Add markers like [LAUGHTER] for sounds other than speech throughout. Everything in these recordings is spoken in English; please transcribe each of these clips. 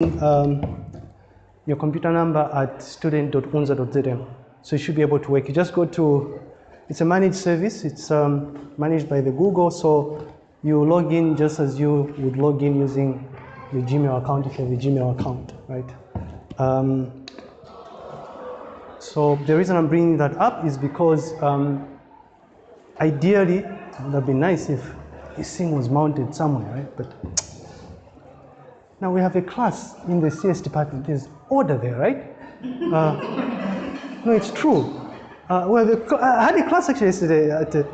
um, your computer number at student.unza.zm. So you should be able to work. You just go to, it's a managed service. It's um, managed by the Google. So you log in just as you would log in using your Gmail account if you have a Gmail account, right? Um, so the reason I'm bringing that up is because um, ideally, it would have been nice if this thing was mounted somewhere, right? But now we have a class in the CS department. There's order there, right? Uh, no, it's true. Uh, we have a, I had a class actually yesterday. At, uh,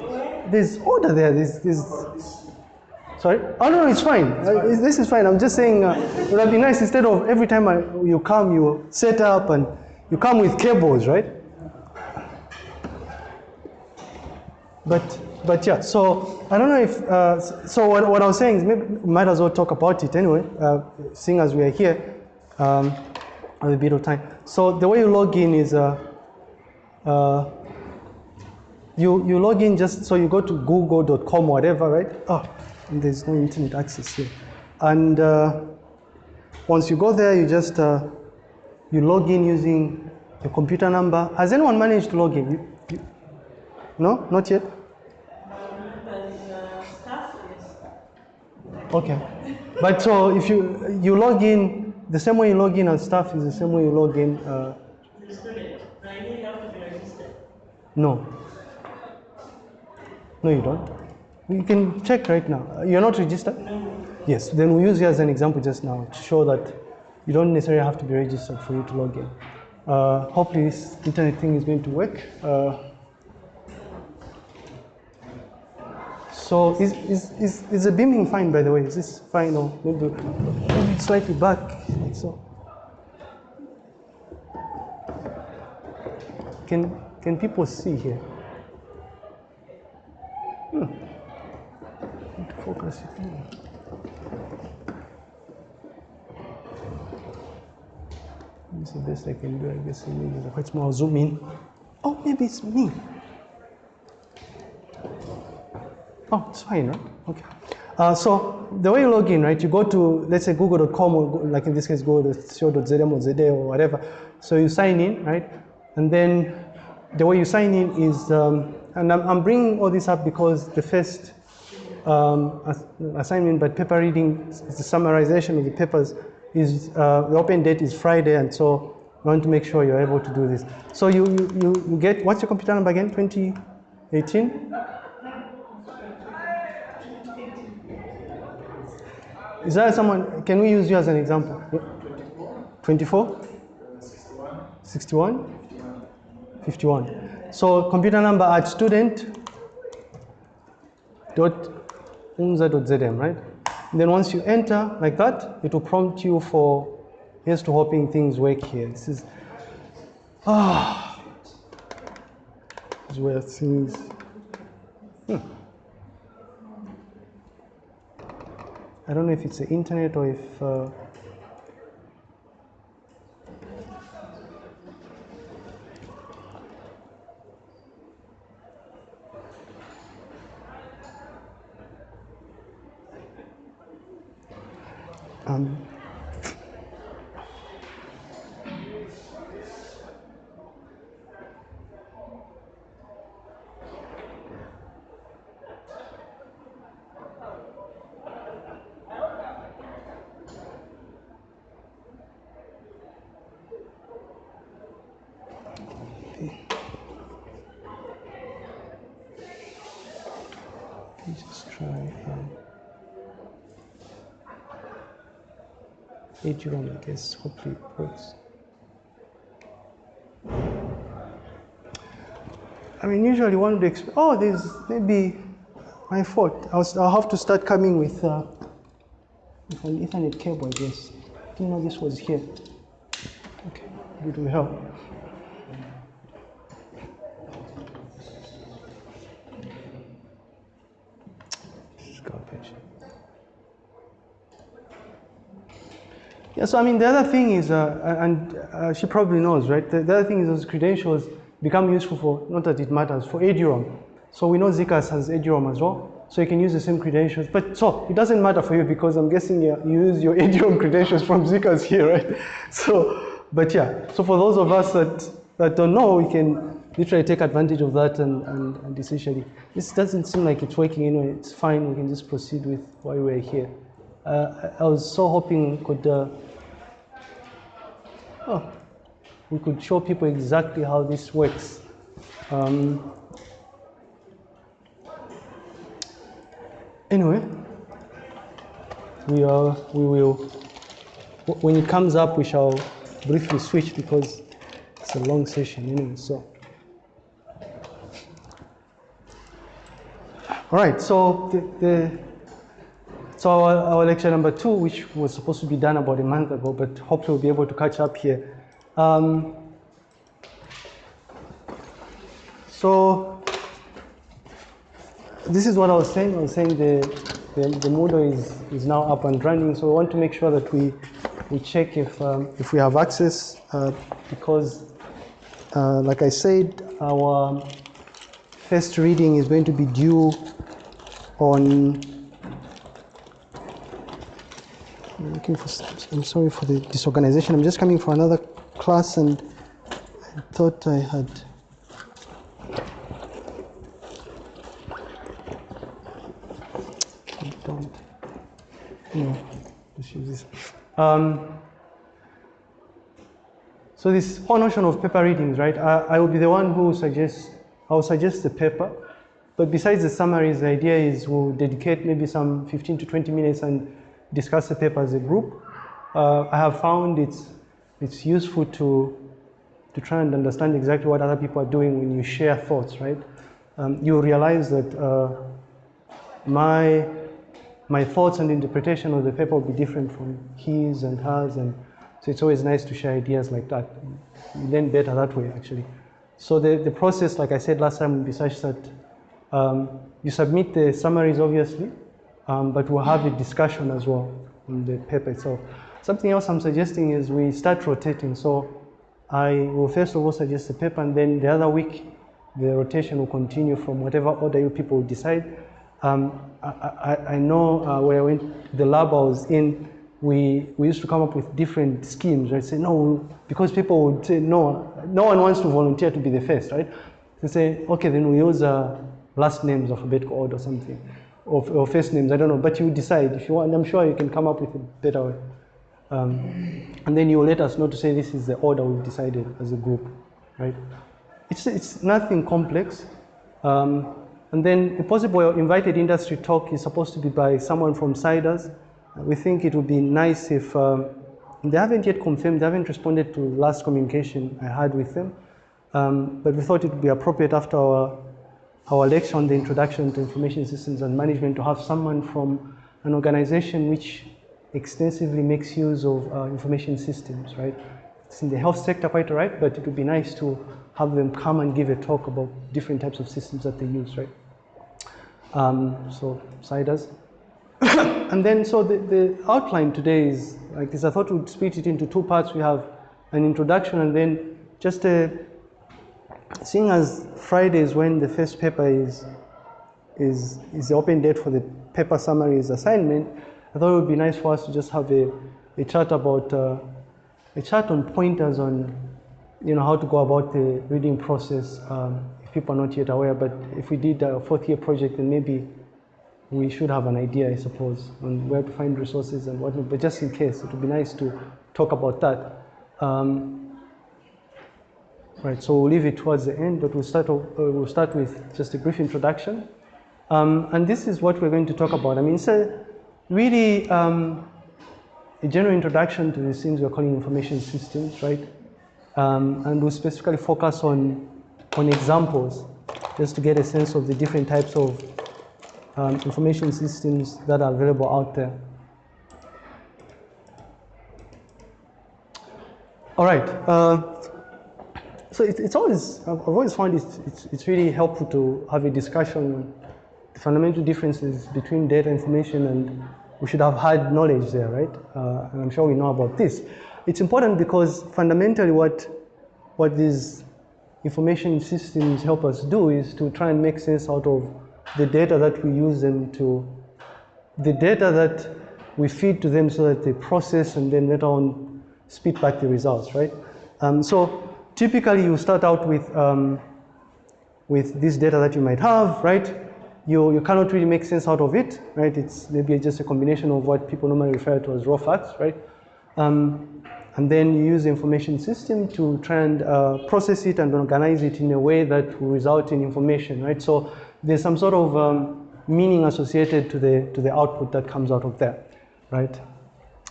there's order there. There's, there's, sorry? Oh, no, no, it's fine. Uh, this is fine. I'm just saying uh, it would have been nice instead of every time I, you come, you set up and you come with cables, right? But but yeah, so I don't know if, uh, so what, what I was saying is maybe might as well talk about it anyway, uh, seeing as we are here, um, have a bit of time. So the way you log in is, uh, uh, you, you log in just, so you go to google.com whatever, right? Oh, there's no internet access here. And uh, once you go there, you just, uh, you log in using your computer number. Has anyone managed to log in? You, you, no, not yet? Okay. But so if you you log in, the same way you log in on staff is the same way you log in. Uh, no. No, you don't. You can check right now. You're not registered? Yes. Then we use you as an example just now to show that you don't necessarily have to be registered for you to log in. Uh, hopefully this internet thing is going to work. Uh, So is, is, is, is the beaming fine, by the way? Is this fine or maybe, slightly back? Like so. Can, can people see here? Hmm. Focus it. This is the best I can do, I guess. Quite more zoom in. Oh, maybe it's me. Oh, it's fine, right? Okay. Uh, so the way you log in, right, you go to, let's say, google.com, or like in this case, go to show.zm or zd or whatever. So you sign in, right? And then the way you sign in is, um, and I'm, I'm, bringing all this up because the first um, assignment by paper reading, the summarization of the papers, is uh, the open date is Friday, and so we want to make sure you're able to do this. So you, you, you get, what's your computer number again, 2018? Is there someone, can we use you as an example? 24? 61? 51. So computer number at student dot unza.zm, right? And then once you enter like that, it will prompt you for, here's to hoping things work here. This is, ah, this is where things, I don't know if it's the internet or if uh, um, just try um, H1, I guess, hopefully it works. I mean, usually one would expect, oh, there's maybe my fault. I'll, I'll have to start coming with, uh, with an Ethernet cable, I guess. I didn't know this was here. Okay, it will help. Yeah, so I mean, the other thing is, uh, and uh, she probably knows, right? The, the, other thing is those credentials become useful for, not that it matters, for eduroam. So we know ZCAS has eduroam as well. So you can use the same credentials. But so it doesn't matter for you because I'm guessing you you use your [LAUGHS] ADOM credentials from ZCAS here, right? [LAUGHS] So, but yeah. So for those of us that, that don't know, we can literally take advantage of that and, and, and essentially, this doesn't seem like it's working anyway. It's fine. We can just proceed with why we're here. Uh, I I was so hoping could, uh, oh, we could show people exactly how this works. Um, anyway, we are, we will, when it comes up, we shall briefly switch because it's a long session anyway, so. All right, so the, the so our, our lecture number two, which was supposed to be done about a month ago, but hopefully we'll be able to catch up here. Um, so this is what I was saying. I was saying the, the, the Moodle is, is now up and running. So we want to make sure that we, we check if, um, if we have access uh, because, uh, like I said, our first reading is going to be due on I'm looking for. I'm sorry for the disorganization. I'm just coming for another class, and I thought I had. I don't. No, just use this. Um, so this whole notion of paper readings, right? I, I will be the one who suggests. I will suggest the paper, but besides the summaries, the idea is we'll dedicate maybe some 15 to 20 minutes and discuss the paper as a group. Uh, I have found it's, it's useful to, to try and understand exactly what other people are doing when you share thoughts, right? Um, you realize that uh, my, my thoughts and interpretation of the paper will be different from his and hers, and so it's always nice to share ideas like that. You learn better that way, actually. So the, the process, like I said last time, will be such that um, you submit the summaries, obviously, um, but we'll have a discussion as well on the paper itself. Something else I'm suggesting is we start rotating. So I will first of all suggest the paper, and then the other week the rotation will continue from whatever order you people decide. Um, I, I, I, know uh, where I went, the lab I was in, we, we used to come up with different schemes, right? Say, no, because people would say, no, no one wants to volunteer to be the first, right? They say, okay, then we use uh, last names, alphabetical order or something or, or first names, I don't know, but you decide if you want, I'm sure you can come up with a better way. Um, and then you will let us know to say this is the order we've decided as a group, right? It's, it's nothing complex. Um, and then a possible invited industry talk is supposed to be by someone from CIDRZ. We think it would be nice if, um, they haven't yet confirmed, they haven't responded to last communication I had with them, um, but we thought it would be appropriate after our our lecture on the introduction to information systems and management to have someone from an organization which extensively makes use of uh, information systems, right? It's in the health sector quite right, but it would be nice to have them come and give a talk about different types of systems that they use, right? Um, so CIDRZ. [COUGHS] and then, so the, the outline today is like this. I thought we'd split it into two parts. We have an introduction and then just a seeing as Friday is when the first paper is, is, is the open date for the paper summaries assignment, I thought it would be nice for us to just have a, a chat about, uh, a chat on pointers on, you know, how to go about the reading process um, if people are not yet aware. But if we did a fourth year project, then maybe we should have an idea, I suppose, on where to find resources and whatnot. But just in case, it would be nice to talk about that. Um, Right, so we'll leave it towards the end, but we'll start, uh, we'll start with just a brief introduction. Um, and this is what we're going to talk about. I mean, it's a really um, a general introduction to the things we're calling information systems, right? Um, and we'll specifically focus on, on examples, just to get a sense of the different types of um, information systems that are available out there. All right. Uh, so it, it's always, I've always found it's, it's, it's, really helpful to have a discussion on the fundamental differences between data information and we should have had knowledge there, right? Uh, and I'm sure we know about this. It's important because fundamentally what, what these information systems help us do is to try and make sense out of the data that we use them to, the data that we feed to them so that they process and then later on spit back the results, right? Um, so typically you start out with, um, with this data that you might have, right? You, you cannot really make sense out of it, right? It's maybe just a combination of what people normally refer to as raw facts, right? Um, and then you use the information system to try and uh, process it and organize it in a way that will result in information, right? So there's some sort of um, meaning associated to the, to the output that comes out of there, right?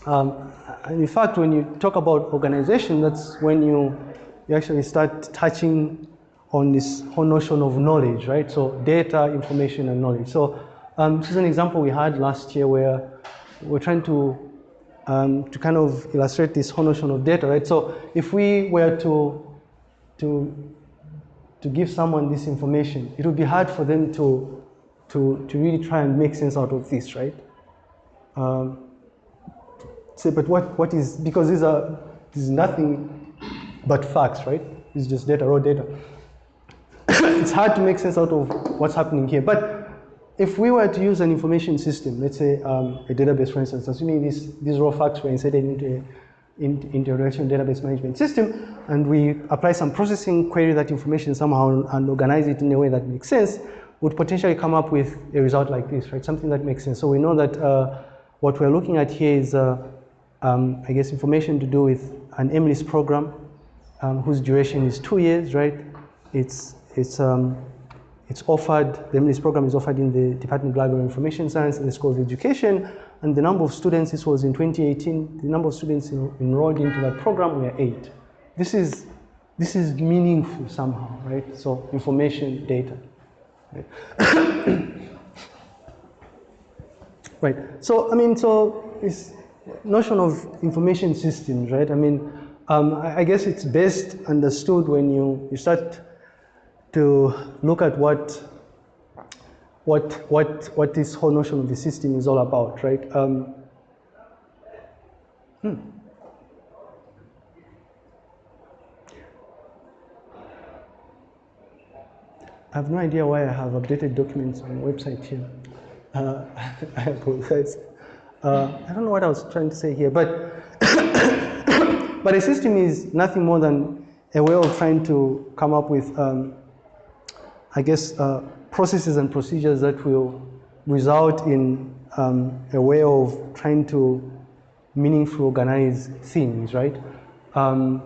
Um, and in fact, when you talk about organization, that's when you, you actually start touching on this whole notion of knowledge, right? So data, information, and knowledge. So um, this is an example we had last year where we're trying to um, to kind of illustrate this whole notion of data, right? So if we were to to to give someone this information, it would be hard for them to to to really try and make sense out of this, right? Um, say, but what what is because these are there's nothing but facts, right? It's just data, raw data. [COUGHS] it's hard to make sense out of what's happening here. But if we were to use an information system, let's say um, a database, for instance, assuming these, these raw facts were inserted into a, in, into a relational database management system, and we apply some processing, query that information somehow and organize it in a way that makes sense, would potentially come up with a result like this, right? Something that makes sense. So we know that uh, what we're looking at here is, uh, um, I guess, information to do with an MLIS program um, whose duration is two years, right? It's it's, um, it's offered, the MLIS program is offered in the Department of Library and Information Science and the School of Education. And the number of students, this was in 2018, the number of students enrolled into that program were eight. This is, this is meaningful somehow, right? So information, data. Right. [COUGHS] right. So, I mean, so this notion of information systems, right? I mean, um, I, guess it's best understood when you, you start to look at what what what what this whole notion of the system is all about, right? Um, hmm. I have no idea why I have updated documents on the website here. Uh, [LAUGHS] I apologize. Uh, I don't know what I was trying to say here, but [COUGHS] [COUGHS] but a system is nothing more than a way of trying to come up with um, I guess, uh, processes and procedures that will result in um, a way of trying to meaningfully organize things, right? Um,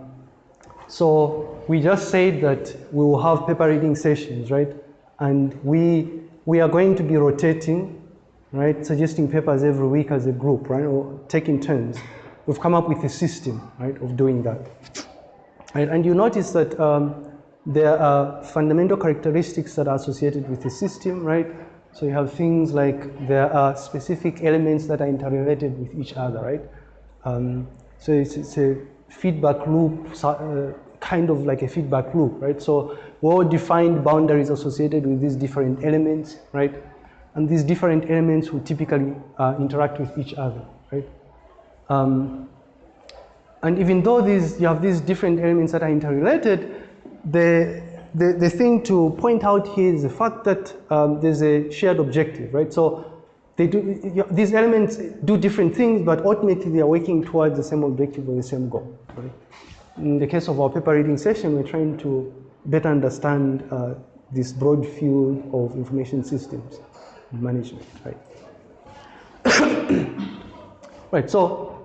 so we just said that we will have paper reading sessions, right? And we, we are going to be rotating, right? Suggesting papers every week as a group, right? Or taking turns. We've come up with a system, right, of doing that. Right? And you notice that um, there are fundamental characteristics that are associated with the system, right? So you have things like there are specific elements that are interrelated with each other, right? Um, so it's, it's, a feedback loop, uh, kind of like a feedback loop, right? So well-defined boundaries associated with these different elements, right? And these different elements will typically uh, interact with each other? Um, and even though these, you have these different elements that are interrelated, the, the, the thing to point out here is the fact that um, there's a shared objective, right? So they do, these elements do different things, but ultimately they are working towards the same objective or the same goal, right? In the case of our paper reading session, we're trying to better understand uh, this broad field of information systems management, right? [COUGHS] right, so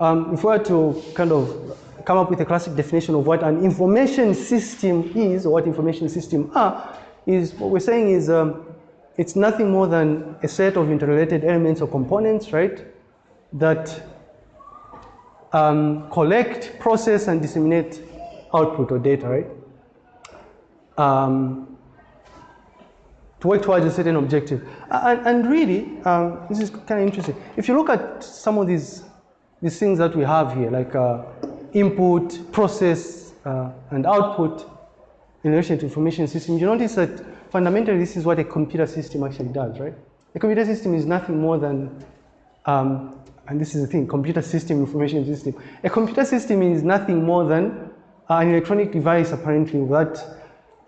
um, if we were to kind of come up with a classic definition of what an information system is, or what information systems are, is what we're saying is um, it's nothing more than a set of interrelated elements or components, right, that um, collect, process, and disseminate output or data, right? Um, to work towards a certain objective. And, and really, um, this is kind of interesting. If you look at some of these, these things that we have here, like uh, input, process, uh, and output in relation to information systems, you notice that fundamentally this is what a computer system actually does, right? A computer system is nothing more than, um, and this is the thing, computer system, information system. A computer system is nothing more than an electronic device apparently that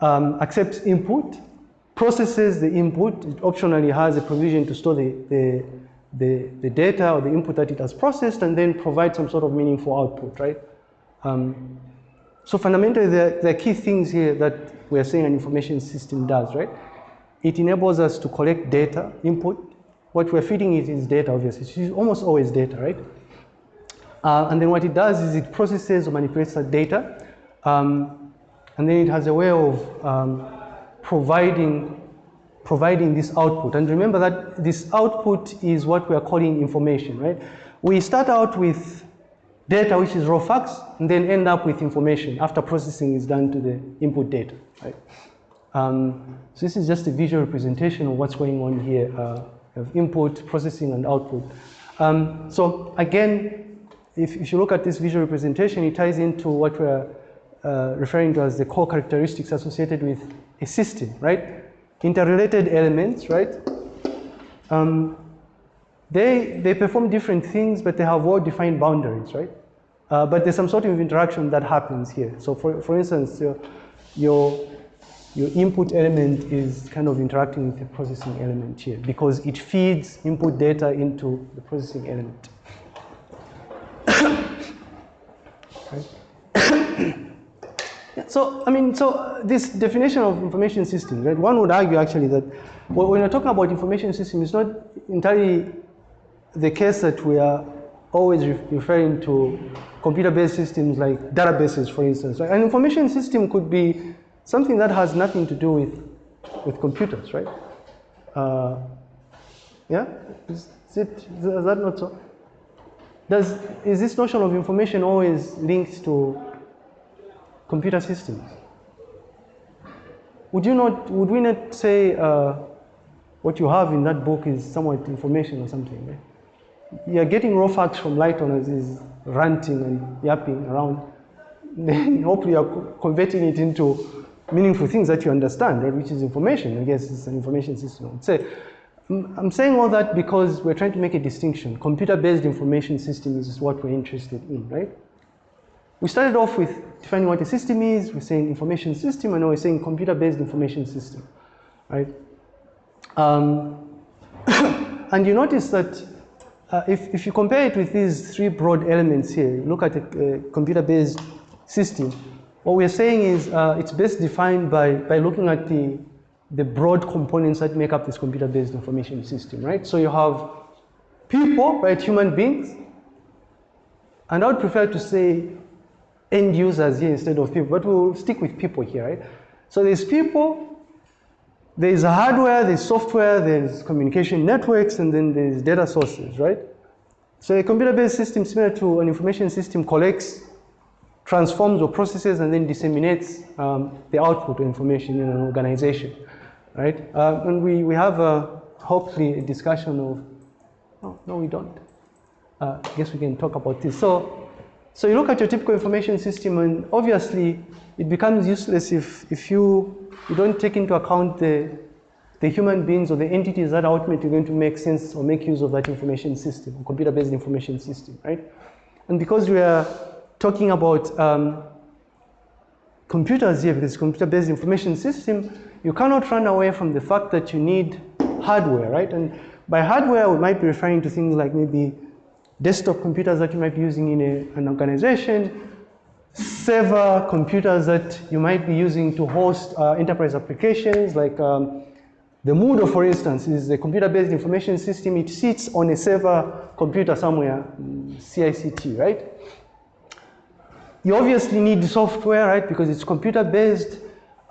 um, accepts input, processes the input. It optionally has a provision to store the, the, the, the data or the input that it has processed and then provide some sort of meaningful output, right? Um, so fundamentally, there, are key things here that we're saying an information system does, right? It enables us to collect data, input. What we're feeding it is data, obviously. It's almost always data, right? Uh, and then what it does is it processes or manipulates that data. Um, and then it has a way of um, providing, providing this output. And remember that this output is what we are calling information, right? We start out with data, which is raw facts, and then end up with information after processing is done to the input data, right? Um, so this is just a visual representation of what's going on here, uh, of input, processing, and output. Um, so again, if, if, you look at this visual representation, it ties into what we're uh, referring to as the core characteristics associated with a system, right? Interrelated elements, right? Um, they, they perform different things, but they have well-defined boundaries, right? Uh, but there's some sort of interaction that happens here. So for, for instance, your, your, your input element is kind of interacting with the processing element here because it feeds input data into the processing element. [COUGHS] so, I mean, so this definition of information system, right? One would argue actually that when you're talking about information system, it's not entirely the case that we are always referring to computer-based systems like databases, for instance. Right? An information system could be something that has nothing to do with, with computers, right? Uh, yeah, is, it, is that not so? Does, is this notion of information always linked to computer systems? Would you not, would we not say uh, what you have in that book is somewhat information or something, right? you're getting raw facts from Lighton as is ranting and yapping around. [LAUGHS] Then hopefully you're converting it into meaningful things that you understand, right? Which is information. I guess it's an information system. Say, I'm saying all that because we're trying to make a distinction. Computer-based information system is what we're interested in, right? We started off with defining what a system is. We're saying information system, and now we're saying computer-based information system, right? Um, [COUGHS] and you notice that uh, if, if you compare it with these three broad elements here, look at a, a computer-based system, what we're saying is uh, it's best defined by, by looking at the, the broad components that make up this computer-based information system, right? So you have people, right, human beings, and I would prefer to say end users here instead of people, but we'll stick with people here, right? So there's people, there's hardware, there's software, there's communication networks, and then there's data sources, right? So a computer-based system similar to an information system collects, transforms or processes, and then disseminates um, the output information in an organization, right? Uh, and we, we have uh, hopefully a discussion of, oh, no, we don't. Uh, I guess we can talk about this. So, so you look at your typical information system, and obviously it becomes useless if, if you you don't take into account the, the human beings or the entities that are ultimately going to make sense or make use of that information system, computer-based information system, right? And because we are talking about um, computers here, this computer-based information system, you cannot run away from the fact that you need hardware, right? And by hardware, we might be referring to things like maybe desktop computers that you might be using in a, an organization, server computers that you might be using to host uh, enterprise applications like um, the Moodle, for instance, is a computer-based information system. It sits on a server computer somewhere, CICT, right? You obviously need software, right, because it's computer-based.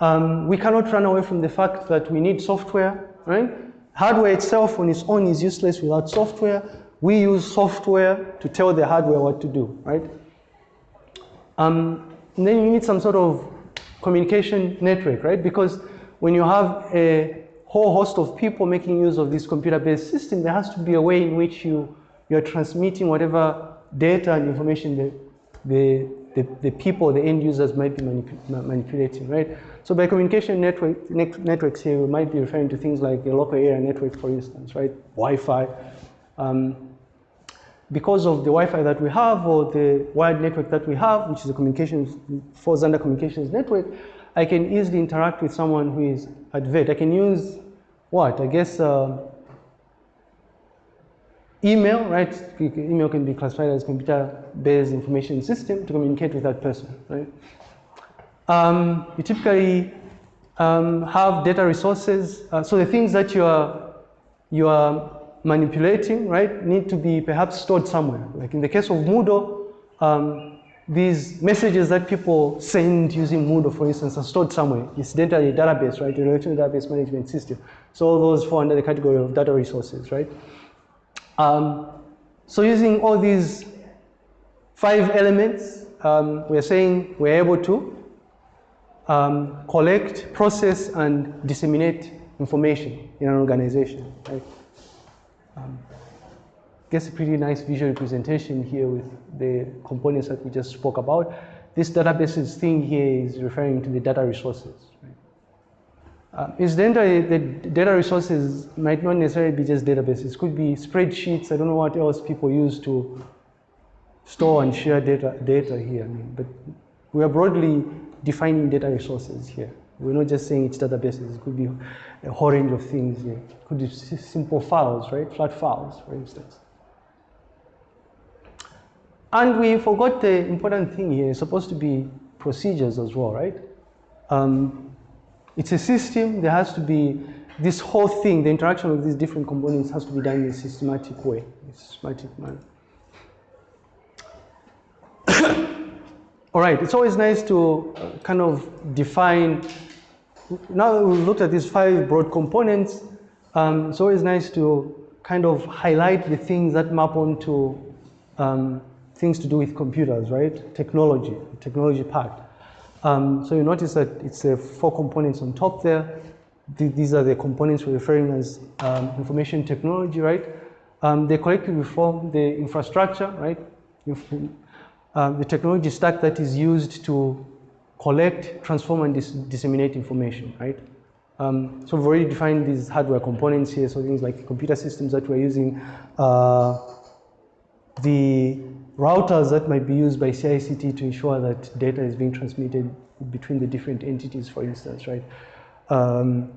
Um, we cannot run away from the fact that we need software, right? Hardware itself on its own is useless without software. We use software to tell the hardware what to do, right? Um, then you need some sort of communication network, right? Because when you have a whole host of people making use of this computer-based system, there has to be a way in which you, you're transmitting whatever data and information that the, the, the people, the end users might be manip manipulating, right? So by communication network, ne networks here, we might be referring to things like a local area network, for instance, right? Wi-Fi. Um, because of the Wi-Fi that we have or the wired network that we have, which is a communications, falls under communications network, I can easily interact with someone who is at VET. I can use what? I guess uh, email, right? Email can be classified as computer-based information system to communicate with that person, right? Um, you typically um, have data resources. Uh, so the things that you are, you are manipulating, right, need to be perhaps stored somewhere. Like in the case of Moodle, um, these messages that people send using Moodle, for instance, are stored somewhere. Incidentally, a database, right, a relational database management system. So all those fall under the category of data resources, right? Um, so using all these five elements, um, we're saying we're able to um, collect, process, and disseminate information in an organization. Right? Um, guess a pretty nice visual representation here with the components that we just spoke about. This databases thing here is referring to the data resources. Right? Uh, incidentally, the data resources might not necessarily be just databases. It could be spreadsheets. I don't know what else people use to store and share data, data here. I mean, but we are broadly defining data resources here. We're not just saying it's databases. It could be a whole range of things here. It could be simple files, right? Flat files, for instance. And we forgot the important thing here. It's supposed to be procedures as well, right? Um, it's a system. There has to be this whole thing, the interaction of these different components has to be done in a systematic way, a systematic manner. [COUGHS] All right, it's always nice to kind of define, now that we've looked at these five broad components, um, it's always nice to kind of highlight the things that map onto um, things to do with computers, right? Technology, technology part. Um, so you notice that it's the four components on top there. these are the components we're referring as um, information technology, right? Um, they collectively form the infrastructure, right? Um, the technology stack that is used to collect, transform, and dis disseminate information, right? Um, so we've already defined these hardware components here, so things like computer systems that we're using, uh, the routers that might be used by CICT to ensure that data is being transmitted between the different entities, for instance, right? Um,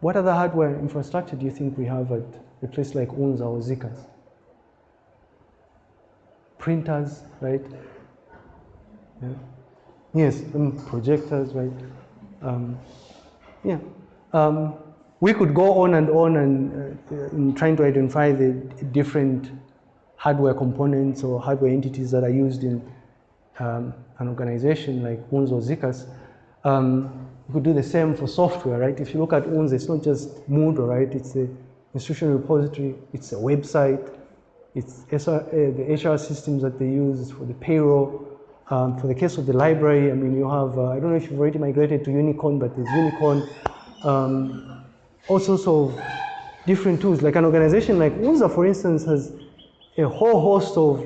what other hardware infrastructure do you think we have at a place like UNZA or ZCAS? printers, right? Yeah. Yes, um, projectors, right? Um, yeah. Um, we could go on and on and uh, in trying to identify the different hardware components or hardware entities that are used in um, an organization like UNZA or ZCAS. Um, we could do the same for software, right? If you look at UNZA, it's not just Moodle, right? It's the institutional repository, it's a website, it's SR, uh, the HR systems that they use for the payroll. Um, for the case of the library, I mean, you have, uh, I don't know if you've already migrated to Unicorn, but there's Unicorn. Um, all sorts of different tools. Like an organization like UNZA, for instance, has a whole host of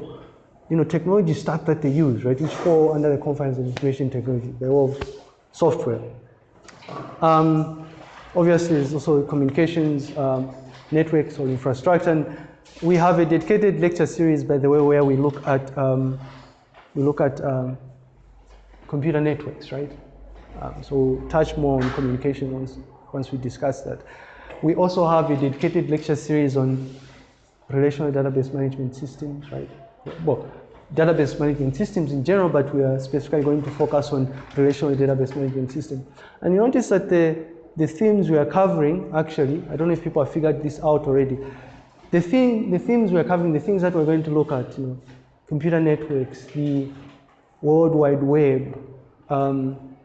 you know, technology stack that they use, right, which fall under the confines of information technology. They're all software. Um, obviously, there's also communications, um, networks or infrastructure. And we have a dedicated lecture series, by the way, where we look at um, we look at um, computer networks, right? Um, so we'll touch more on communication once once we discuss that. We also have a dedicated lecture series on relational database management systems, right? Well, database management systems in general, but we are specifically going to focus on relational database management system. And you notice that the the themes we are covering, actually, I don't know if people have figured this out already, the, thing, the themes we're covering, the things that we're going to look at, you know, computer networks, the World Wide Web, um,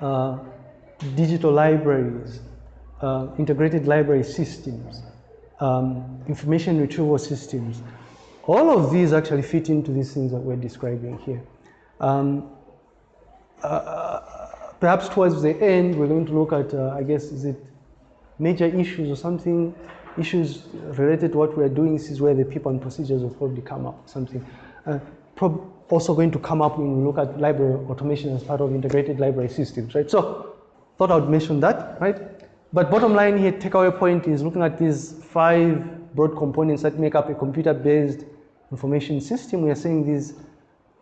uh, digital libraries, uh, integrated library systems, um, information retrieval systems. All of these actually fit into these things that we're describing here. Um, uh, perhaps towards the end, we're going to look at, uh, I guess, is it major issues or something issues related to what we're doing, this is where the people and procedures will probably come up, something. Uh, also going to come up when we look at library automation as part of integrated library systems, right? So thought I would mention that, right? But bottom line here, takeaway point is looking at these five broad components that make up a computer-based information system. We are saying these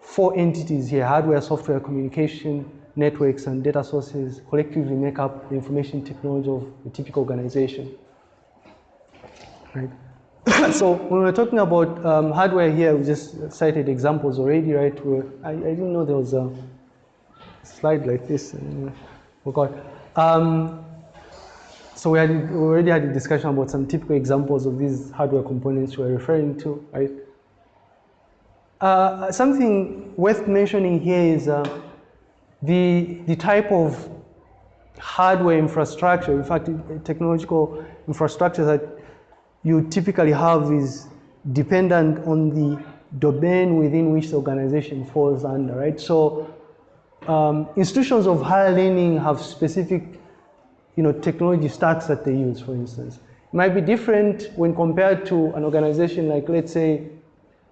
four entities here, hardware, software, communication, networks and data sources collectively make up the information technology of a typical organization. Right? [COUGHS] so when we're talking about um, hardware here, we just cited examples already, right? Where I, I didn't know there was a slide like this. And, forgot. Um, so we, had, we already had a discussion about some typical examples of these hardware components we're referring to, right? Uh, something worth mentioning here is uh, the, the type of hardware infrastructure, in fact, technological infrastructure that you typically have is dependent on the domain within which the organization falls under, right? So um, institutions of higher learning have specific you know, technology stacks that they use, for instance. It might be different when compared to an organization like, let's say,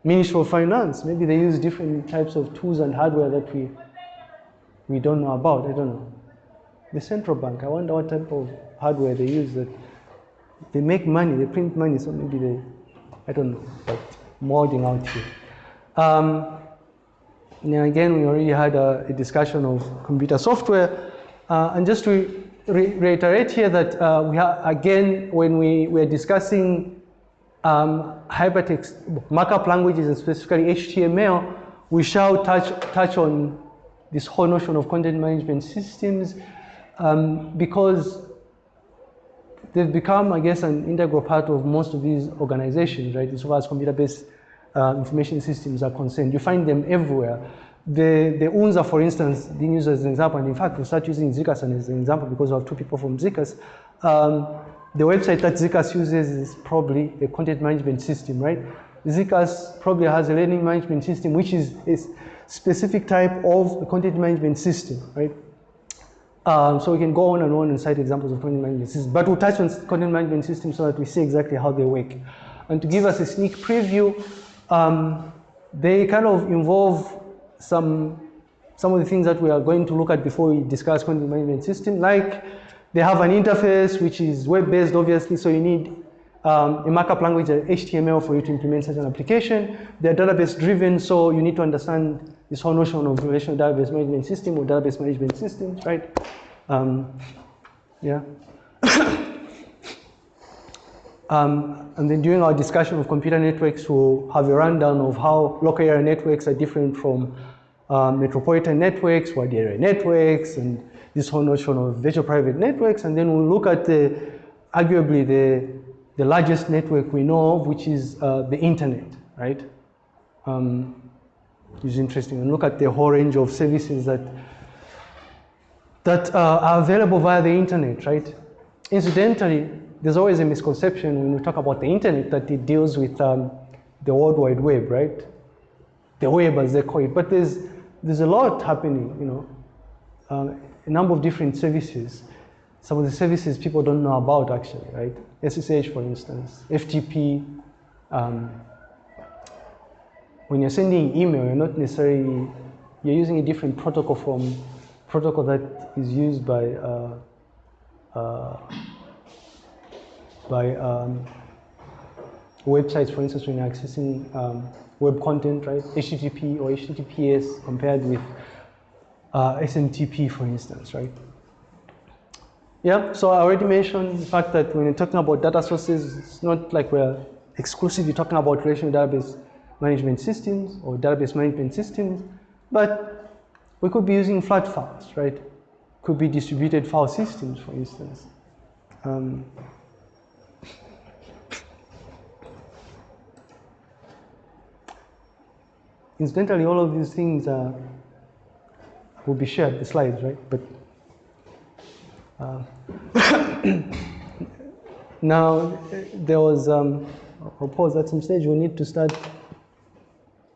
Ministry of Finance. Maybe they use different types of tools and hardware that we, we don't know about. I don't know. The central bank, I wonder what type of hardware they use that they make money, they print money, so maybe they, I don't know, but molding out here. Um, and again, we already had a, a discussion of computer software. Uh, and just to re reiterate here that uh, we are, again, when we were discussing um, hypertext markup languages and specifically HTML, we shall touch, touch on this whole notion of content management systems um, because they've become, I guess, an integral part of most of these organizations, right, as far as computer-based uh, information systems are concerned. You find them everywhere. The, the UNZA, for instance, being used as an example, and in fact, we start using ZCAS as an example because we have two people from ZCAS. Um, the website that ZCAS uses is probably a content management system, right? ZCAS probably has a learning management system, which is a specific type of content management system, right? Um, so we can go on and on and cite examples of content management systems, but we'll touch on content management systems so that we see exactly how they work. And to give us a sneak preview, um, they kind of involve some, some of the things that we are going to look at before we discuss content management system, like they have an interface which is web-based, obviously, so you need um, a markup language, HTML, for you to implement such an application. They're database-driven, so you need to understand this whole notion of relational database management system or database management systems, right? Um, yeah. [COUGHS] Um, and then during our discussion of computer networks, we'll have a rundown of how local area networks are different from um, metropolitan networks, wide area networks, and this whole notion of virtual private networks. And then we'll look at the, arguably the, the largest network we know of, which is uh, the internet, right? Um, is interesting. And look at the whole range of services that, that uh, are available via the internet, right? Incidentally, there's always a misconception when we talk about the internet that it deals with um, the World Wide Web, right? The web as they call it. But there's, there's a lot happening, you know, um, a number of different services. Some of the services people don't know about actually, right? SSH, for instance, FTP. Um, when you're sending email, you're not necessarily, you're using a different protocol from protocol that is used by uh, uh, by um, websites, for instance, when you're accessing um, web content, right? HTTP or HTTPS compared with uh, SMTP, for instance, right? Yeah, so I already mentioned the fact that when you're talking about data sources, it's not like we're exclusively talking about relational database management systems or database management systems, but we could be using flat files, right? Could be distributed file systems, for instance. Um, Incidentally, all of these things uh, will be shared, the slides, right? But uh, [COUGHS] now there was, um, I'll pause at some stage, we need to start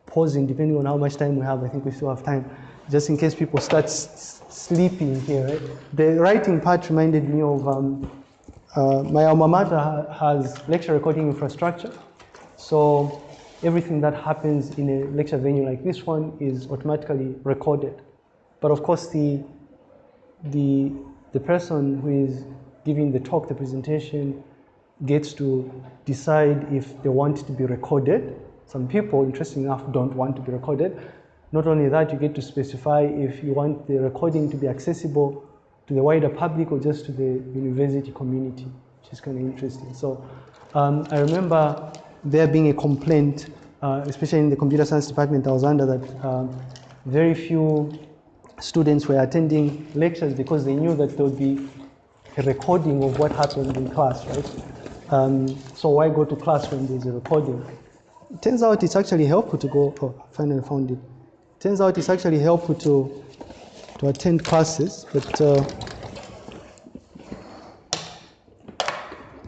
pausing depending on how much time we have. I think we still have time, just in case people start sleeping here, right? The writing part reminded me of um, uh, my alma mater ha has lecture recording infrastructure. So everything that happens in a lecture venue like this one is automatically recorded. But of course, the, the, the person who is giving the talk, the presentation, gets to decide if they want to be recorded. Some people, interesting enough, don't want to be recorded. Not only that, you get to specify if you want the recording to be accessible to the wider public or just to the university community, which is kind of interesting. So um, I remember there being a complaint, uh, especially in the computer science department I was under, that um, very few students were attending lectures because they knew that there would be a recording of what happened in class, right? Um, so why go to class when there's a recording? It turns out it's actually helpful to go, oh, finally found it. Turns out it's actually helpful to, to attend classes, but uh,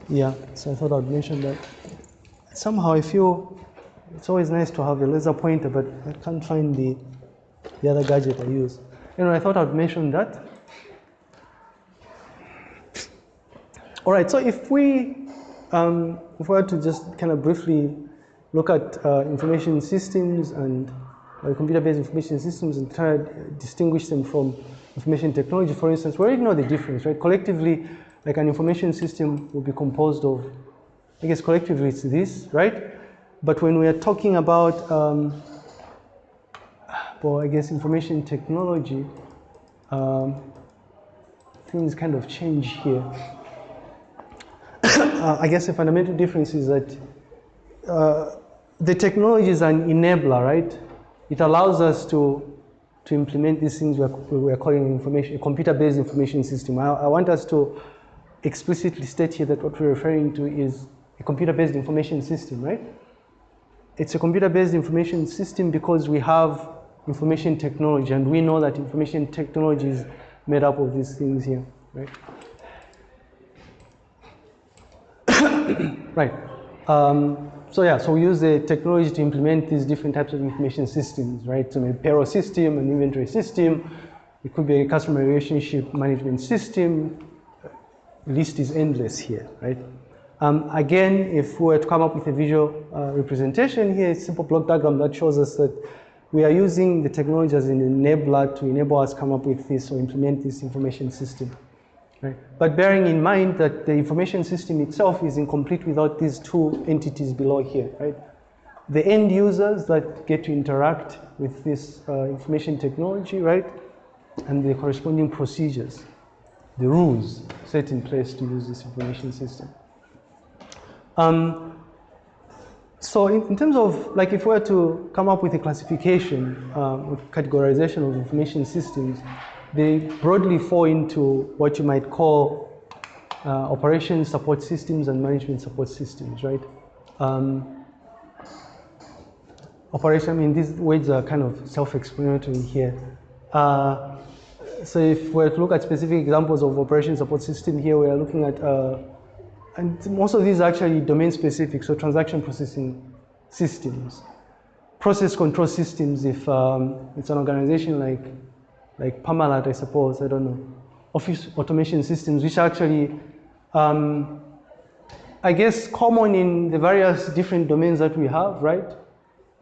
yeah, so I thought I'd mention that. Somehow I feel it's always nice to have a laser pointer, but I can't find the, the other gadget I use. Anyway, I thought I'd mention that. All right, so if we, um, if we were to just kind of briefly look at uh, information systems and uh, computer-based information systems and try to distinguish them from information technology, for instance, we already know the difference, right? Collectively, like an information system will be composed of, I guess collectively it's this, right? But when we are talking about, um, well, I guess information technology, um, things kind of change here. [COUGHS] uh, I guess the fundamental difference is that uh, the technology is an enabler, right? It allows us to, to implement these things we're, we're calling information, a computer-based information system. I, I want us to explicitly state here that what we're referring to is a computer-based information system, right? It's a computer-based information system because we have information technology and we know that information technology is made up of these things here, right? [COUGHS] right. Um, so yeah, so we use the technology to implement these different types of information systems, right? So a payroll system, an inventory system, it could be a customer relationship management system. The list is endless here, right? Um, again, if we were to come up with a visual uh, representation here, a simple block diagram that shows us that we are using the technology as an enabler to enable us come up with this or implement this information system. Right? But bearing in mind that the information system itself is incomplete without these two entities below here, right? The end users that get to interact with this uh, information technology, right? And the corresponding procedures, the rules set in place to use this information system. Um, so in, in, terms of, like if we were to come up with a classification, um, categorization of information systems, they broadly fall into what you might call uh, operation support systems and management support systems, right? Um, operation, I mean, these words are kind of self-explanatory here. Uh, so if we look at specific examples of operation support system here, we are looking at, uh, and most of these are actually domain specific, so transaction processing systems. Process control systems, if um, it's an organization like like Parmalat, I suppose, I don't know, office automation systems, which are actually, um, I guess, common in the various different domains that we have, right?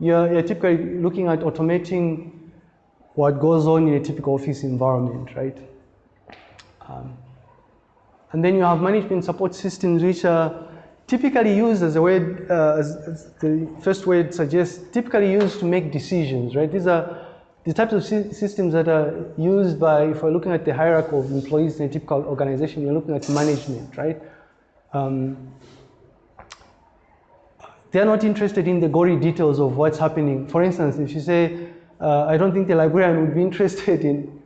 You're, you're typically looking at automating what goes on in a typical office environment, right? Um, and then you have management support systems, which are typically used as a word, uh, as, as the first word suggests, typically used to make decisions, right? These are the types of systems that are used by, if we're looking at the hierarchy of employees in a typical organization, you're looking at management, right? Um, they're not interested in the gory details of what's happening. For instance, if you say, uh, I don't think the librarian would be [LAUGHS] interested in,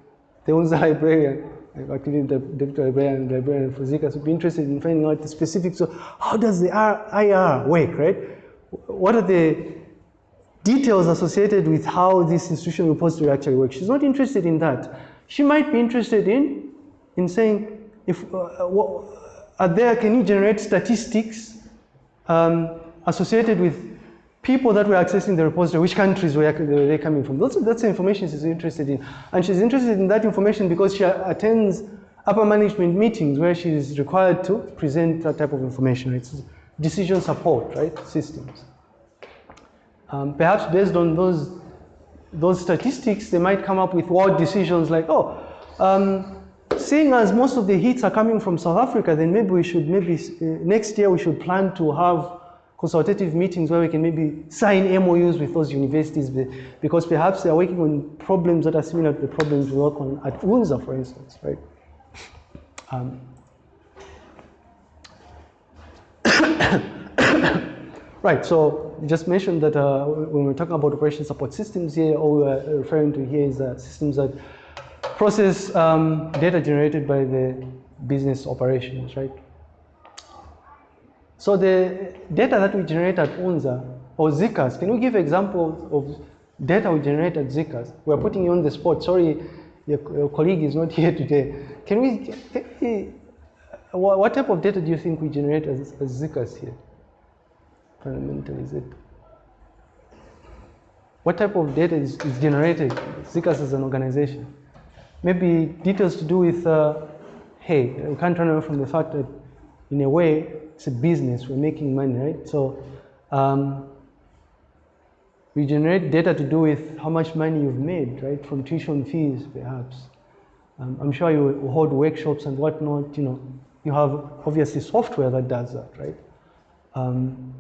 the one's the librarian, actually the librarian, the librarian for ZCAS would be interested in finding out the specifics of how does the IR work, right? What are the details associated with how this institutional repository actually works. She's not interested in that. She might be interested in, in saying, if, uh, what, are there, can you generate statistics um, associated with people that were accessing the repository, which countries were they coming from? That's, that's the information she's interested in. And she's interested in that information because she attends upper management meetings where she is required to present that type of information. It's decision support, right, systems. Um, perhaps based on those, those statistics, they might come up with wild decisions like, oh, um, seeing as most of the hits are coming from South Africa, then maybe we should, maybe uh, next year we should plan to have consultative meetings where we can maybe sign MOUs with those universities because perhaps they're working on problems that are similar to the problems we work on at UNZA, for instance, right? Um, [COUGHS] right, so you just mentioned that uh, when we're talking about operation support systems here, all we're referring to here is uh, systems that process um, data generated by the business operations, right? So the data that we generate at UNZA or ZCAS, can you give examples of data we generate at ZCAS? We're putting you on the spot. Sorry, your, your colleague is not [LAUGHS] here today. Can we, can we, what type of data do you think we generate as, as ZCAS here? Fundamentally, is it? What type of data is, is generated, ZCAS as an organization? Maybe details to do with, uh, hey, we can't run away from the fact that in a way, it's a business, we're making money, right? So um, we generate data to do with how much money you've made, right? From tuition fees, perhaps. Um, I'm sure you hold workshops and whatnot, you know. You have obviously software that does that, right? Um,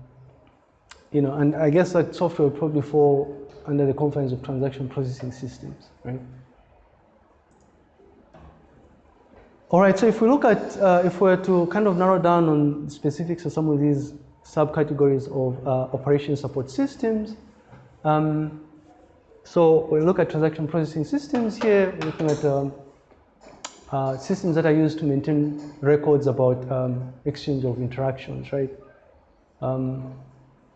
you know, and I guess that software would probably fall under the confines of transaction processing systems, right? All right, so if we look at, uh, if we were to kind of narrow down on specifics of some of these subcategories of uh, operation support systems, um, so we look at transaction processing systems here, we're looking at um, uh, systems that are used to maintain records about um, exchange of interactions, right? Um,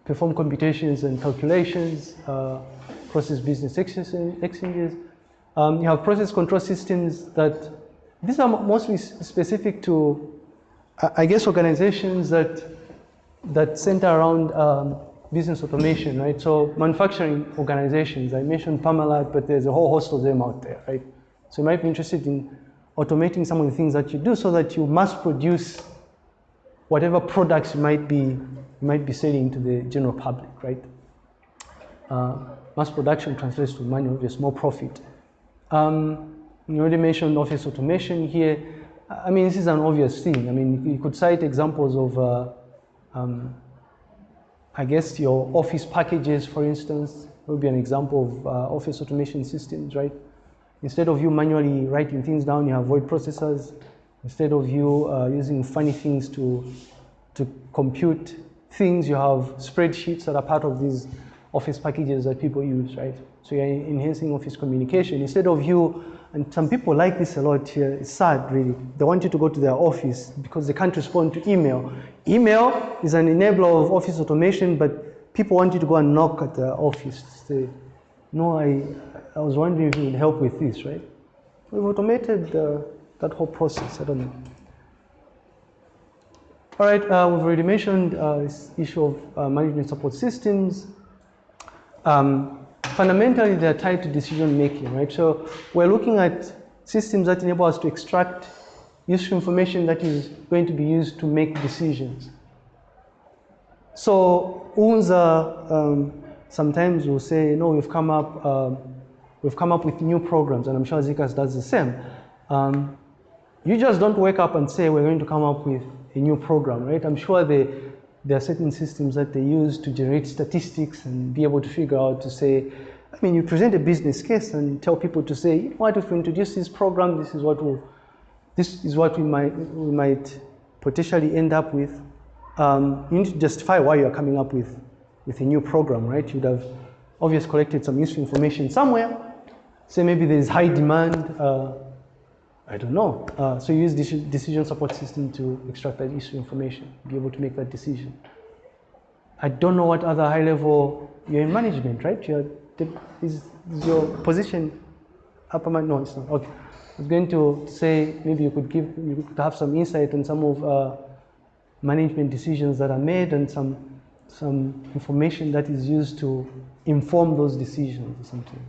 perform computations and calculations, uh, process business exchanges. Um, you have process control systems that these are mostly specific to, I guess, organizations that that center around um, business automation, right? So manufacturing organizations, I mentioned Parmalat, but there's a whole host of them out there, right? So you might be interested in automating some of the things that you do so that you mass produce whatever products you might be, you might be selling to the general public, right? Uh, mass production translates to money, obviously more profit. Um, you already mentioned office automation here. I mean, this is an obvious thing. I mean, you could cite examples of, uh, um, I guess, your office packages, for instance, would be an example of uh, office automation systems, right? Instead of you manually writing things down, you have word processors. Instead of you uh, using funny things to, to compute things, you have spreadsheets that are part of these office packages that people use, right? So you're enhancing office communication. Instead of you and some people like this a lot here. It's sad, really. They want you to go to their office because they can't respond to email. Email is an enabler of office automation, but people want you to go and knock at their office say, no, I, I was wondering if you would help with this, right? We've automated uh, that whole process. I don't know. All right, uh, we've already mentioned uh, this issue of uh, management support systems. Um, fundamentally they're tied to decision making, right? So we're looking at systems that enable us to extract useful information that is going to be used to make decisions. So UNZA um, sometimes will say, no, we've come up, um, we've come up with new programs, and I'm sure ZCAS does the same. Um, you just don't wake up and say, we're going to come up with a new program, right? I'm sure they, there are certain systems that they use to generate statistics and be able to figure out to say, I mean, you present a business case and tell people to say, you what, if we introduce this program, this is what we'll, this is what we might, we might potentially end up with. Um, you need to justify why you're coming up with, with a new program, right? You'd have obviously collected some useful information somewhere. Say maybe there's high demand, uh, I don't know. Uh, so you use this decision support system to extract that useful information, be able to make that decision. I don't know what other high level, you're in management, right? You're, is, is your position upper mind? No, it's not. Okay. I was going to say maybe you could give, you could have some insight on some of uh, management decisions that are made and some, some information that is used to inform those decisions or something.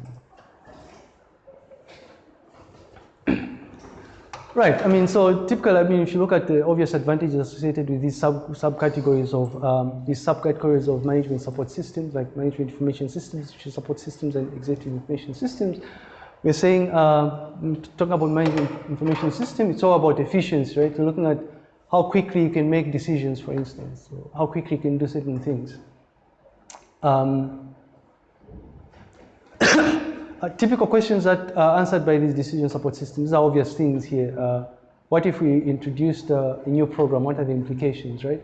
Right, I mean, so typically, I mean, if you look at the obvious advantages associated with these sub subcategories of um, these subcategories of management support systems, like management information systems, which support systems, and executive information systems, we're saying, uh, talking about management information system, it's all about efficiency, right? We're looking at how quickly you can make decisions, for instance, how quickly you can do certain things. Um, [COUGHS] [COUGHS] uh, typical questions that are answered by these decision support systems are obvious things here. Uh, what if we introduced uh, a new program? What are the implications, right?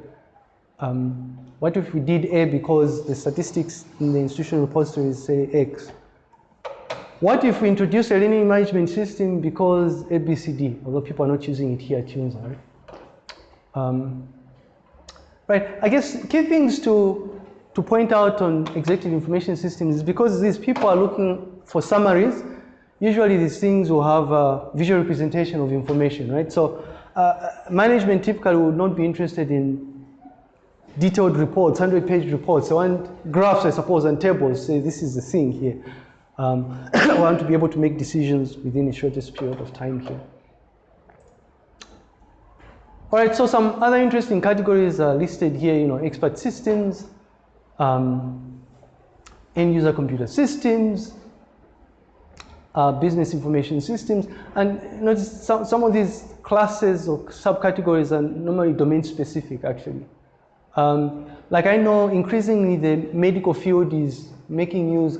Um, what if we did A because the statistics in the institutional repositories say X? What if we introduce a learning management system because ABCD, although people are not using it here at UNZA, right? Um, right, I guess key things to, to point out on executive information systems is because these people are looking for summaries, usually these things will have a visual representation of information, right? So uh, management typically would not be interested in detailed reports, 100 page reports. They want graphs, I suppose, and tables, say this is the thing here. Um, [COUGHS] I want to be able to make decisions within the shortest period of time here. All right, so some other interesting categories are listed here, you know, expert systems, um, end user computer systems, uh, business information systems, and notice some, some of these classes or subcategories are normally domain specific actually. Um, like I know increasingly the medical field is making use,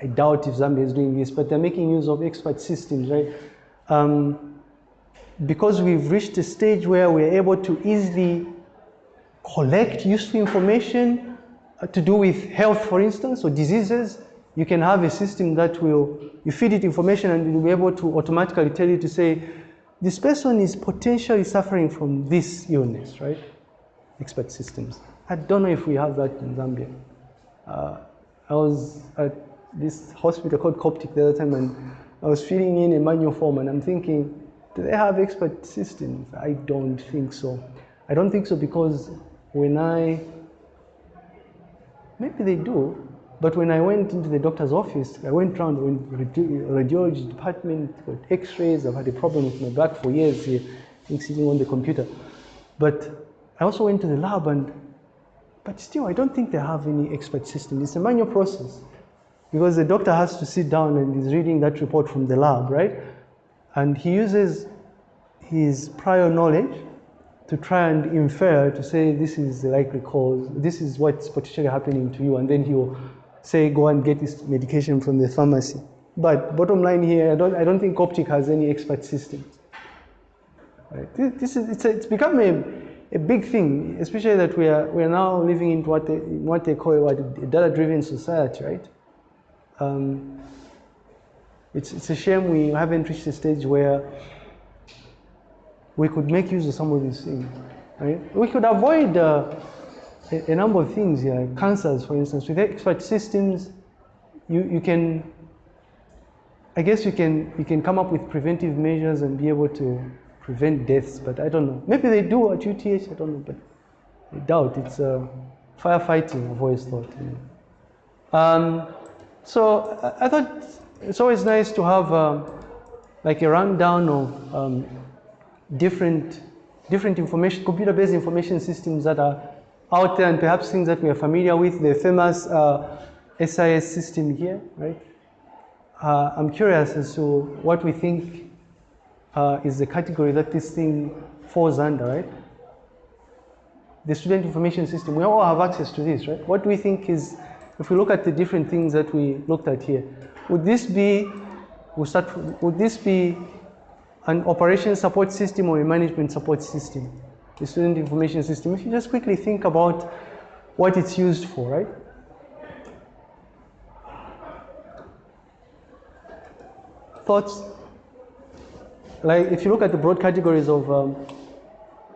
I doubt if Zambia is doing this, but they're making use of expert systems, right? Um, because we've reached a stage where we're able to easily collect useful information uh, to do with health, for instance, or diseases, you can have a system that will, you feed it information and will be able to automatically tell you to say, this person is potentially suffering from this illness, right? Expert systems. I don't know if we have that in Zambia. Uh, I was at this hospital called Coptic the other time and I was filling in a manual form and I'm thinking, do they have expert systems? I don't think so. I don't think so because when I, maybe they do, but when I went into the doctor's office, I went around the radiology department, got x-rays, I've had a problem with my back for years here, sitting on the computer. But I also went to the lab and, but still, I don't think they have any expert system. It's a manual process because the doctor has to sit down and is reading that report from the lab, right? And he uses his prior knowledge to try and infer to say this is the likely cause, this is what's potentially happening to you, and then he'll say go and get this medication from the pharmacy. But bottom line here, I don't, I don't think Coptic has any expert system. Right? This, is, it's, a, it's become a, a big thing, especially that we are, we are now living in what they, what they call a data-driven society, right? Um, it's, it's a shame we haven't reached a stage where we could make use of some of these things. Right? We could avoid uh, a, number of things here, cancers, for instance. With expert systems, you, you can, I guess you can, you can come up with preventive measures and be able to prevent deaths, but I don't know. Maybe they do at UTH, I don't know, but I doubt. It's uh, firefighting, I've always thought. Know. um, so I, I thought it's always nice to have um, like a rundown of um, different, different information, computer-based information systems that are out there and perhaps things that we are familiar with, the famous uh, SIS system here, right? Uh, I'm curious as to what we think uh, is the category that this thing falls under, right? The student information system, we all have access to this, right? What do we think is, if we look at the different things that we looked at here, would this be, we'll start, would this be an operation support system or a management support system? The student information system. If you just quickly think about what it's used for, right? Thoughts? Like if you look at the broad categories of, um,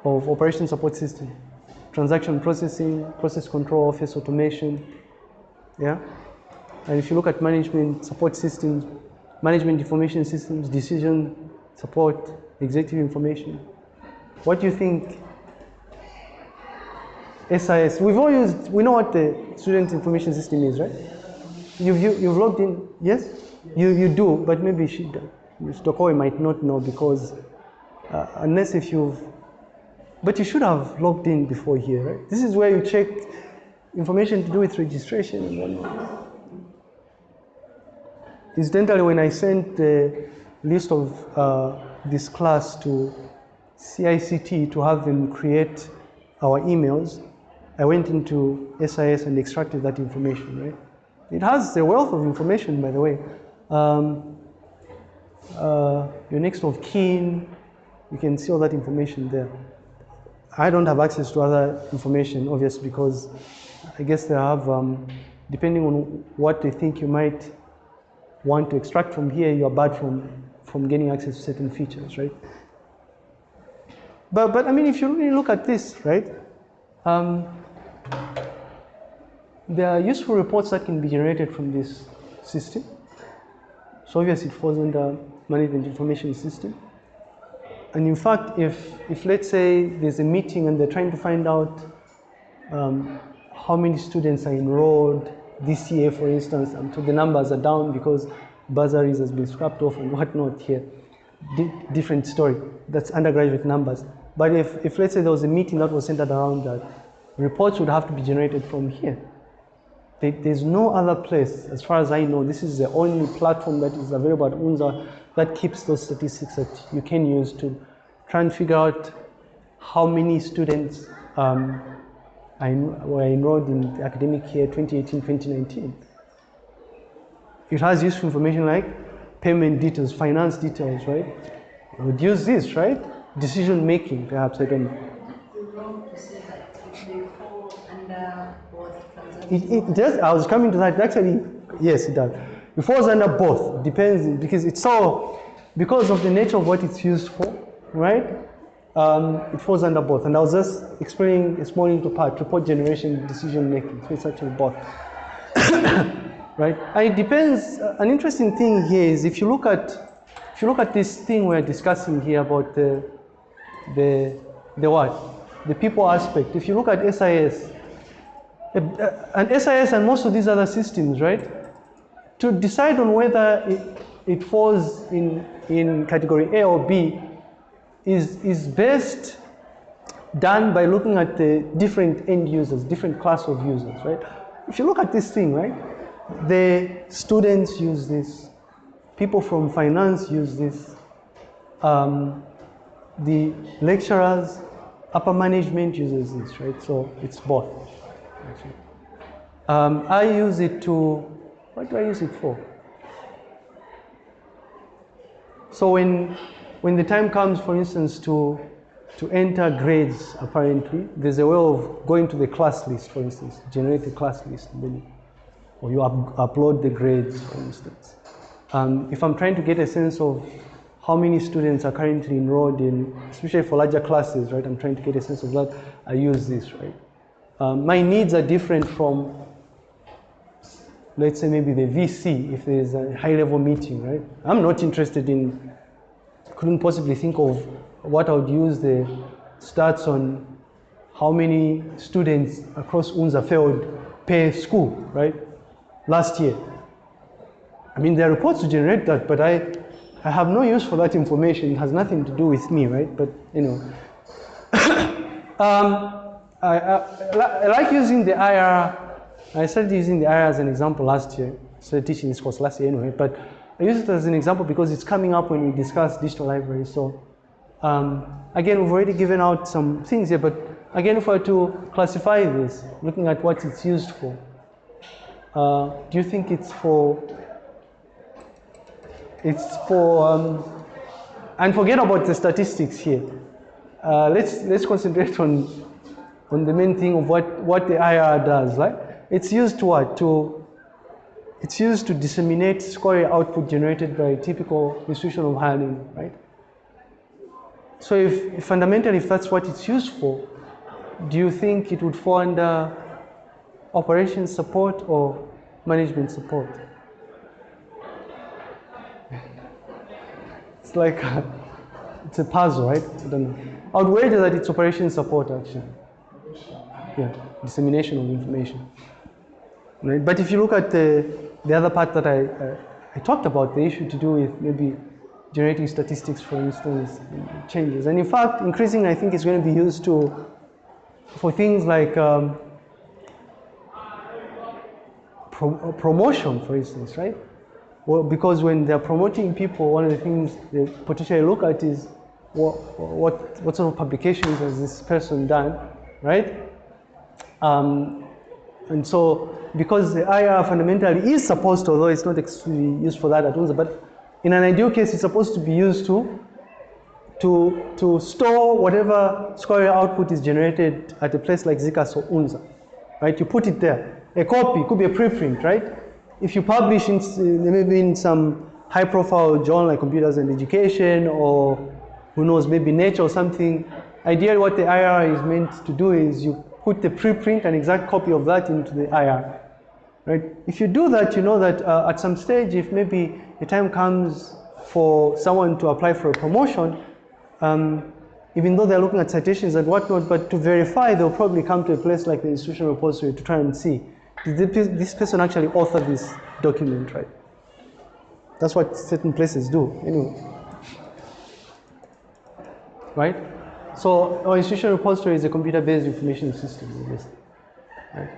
of operation support system, transaction processing, process control, office automation, yeah? And if you look at management support systems, management information systems, decision support, executive information, what do you think SIS, we've all used, we know what the student information system is, right? You've, you, have you have logged in, yes? You, you do, but maybe she, Stokoe might not know because uh, unless if you've, but you should have logged in before here, right? This is where you check information to do with registration. Incidentally, when I sent the list of uh, this class to CICT to have them create our emails, I went into SIS and extracted that information, right? It has a wealth of information, by the way. Um, uh, your next of kin, you can see all that information there. I don't have access to other information, obviously, because I guess they have, um, depending on what they think you might want to extract from here, you're barred from, from getting access to certain features, right? But, but I mean, if you really look at this, right, um, there are useful reports that can be generated from this system. So obviously it falls under management information system. And in fact, if, if let's say there's a meeting and they're trying to find out um, how many students are enrolled this year, for instance, and the numbers are down because bursaries has been scrapped off and [LAUGHS] whatnot here, D different story. That's undergraduate numbers. But if, if let's say there was a meeting that was centered around that, reports would have to be generated from here. There's no other place, as far as I know, this is the only platform that is available at UNZA that keeps those statistics that you can use to try and figure out how many students um, were enrolled in the academic year 2018-2019. It has useful information like payment details, finance details, right? You would use this, right? Decision making, perhaps, I don't know. It, it does, I was coming to that, actually, yes, it does. It falls under both, depends, because it's so, because of the nature of what it's used for, right? Um, it falls under both. And I was just explaining a small little part, report generation, decision making. So it's actually both. [COUGHS] right? And it depends, uh, an interesting thing here is if you look at, if you look at this thing we're discussing here about the, the, the what? The people aspect. If you look at SIS, and SIS and most of these other systems, right? To decide on whether it, it falls in, in category A or B is, is best done by looking at the different end users, different class of users, right? If you look at this thing, right? The students use this, people from finance use this, um, the lecturers, upper management uses this, right? So it's both. Um, I use it to, what do I use it for? So when, when the time comes, for instance, to, to enter grades, apparently, there's a way of going to the class list, for instance, generate a class list, then, or you up, upload the grades, for instance. Um, if I'm trying to get a sense of how many students are currently enrolled in, especially for larger classes, right? I'm trying to get a sense of that. I use this, right? Um, my needs are different from, let's say maybe the VC, if there's a high level meeting, right? I'm not interested in, couldn't possibly think of what I would use the stats on how many students across UNZA failed per school, right? Last year. I mean, there are reports to generate that, but I, I have no use for that information. It has nothing to do with me, right? But, you know. [COUGHS] um, I, I, like using the IR. I started using the IR as an example last year. Started teaching this course last year anyway, but I use it as an example because it's coming up when we discuss digital libraries. So um, again, we've already given out some things here, but again, if I were to classify this, looking at what it's used for, uh, do you think it's for, it's for, um, and forget about the statistics here. Uh, let's, let's concentrate on on the main thing of what, what the IR does, right? It's used to what? To, it's used to disseminate score output generated by a typical institution of learning, right? So if, if fundamentally if that's what it's used for, do you think it would fall under operations support or management support? It's like, a, it's a puzzle, right? I don't know. I would wager that it's operations support actually yeah, dissemination of information. Right? But if you look at the, the other part that I, uh, I talked about, the issue to do with maybe generating statistics, for instance, changes. And in fact, increasingly, I think it's going to be used to, for things like um, pro promotion, for instance, right? Well, because when they're promoting people, one of the things they potentially look at is what, what, what sort of publications has this person done, right? Um, and so, because the IR fundamentally is supposed to, although it's not used for that at UNZA, but in an ideal case, it's supposed to be used to to, to store whatever scholarly output is generated at a place like ZCAS or UNZA, right? You put it there. A copy could be a preprint, right? If you publish in, maybe in some high profile journal like Computers and Education or who knows, maybe Nature or something, ideally what the IR is meant to do is you put the preprint, an exact copy of that into the IR, right? If you do that, you know that uh, at some stage, if maybe the time comes for someone to apply for a promotion, um, even though they're looking at citations and whatnot, but to verify, they'll probably come to a place like the institutional repository to try and see, did this person actually author this document, right? That's what certain places do, anyway. Right? So our institutional repository is a computer-based information system, Right?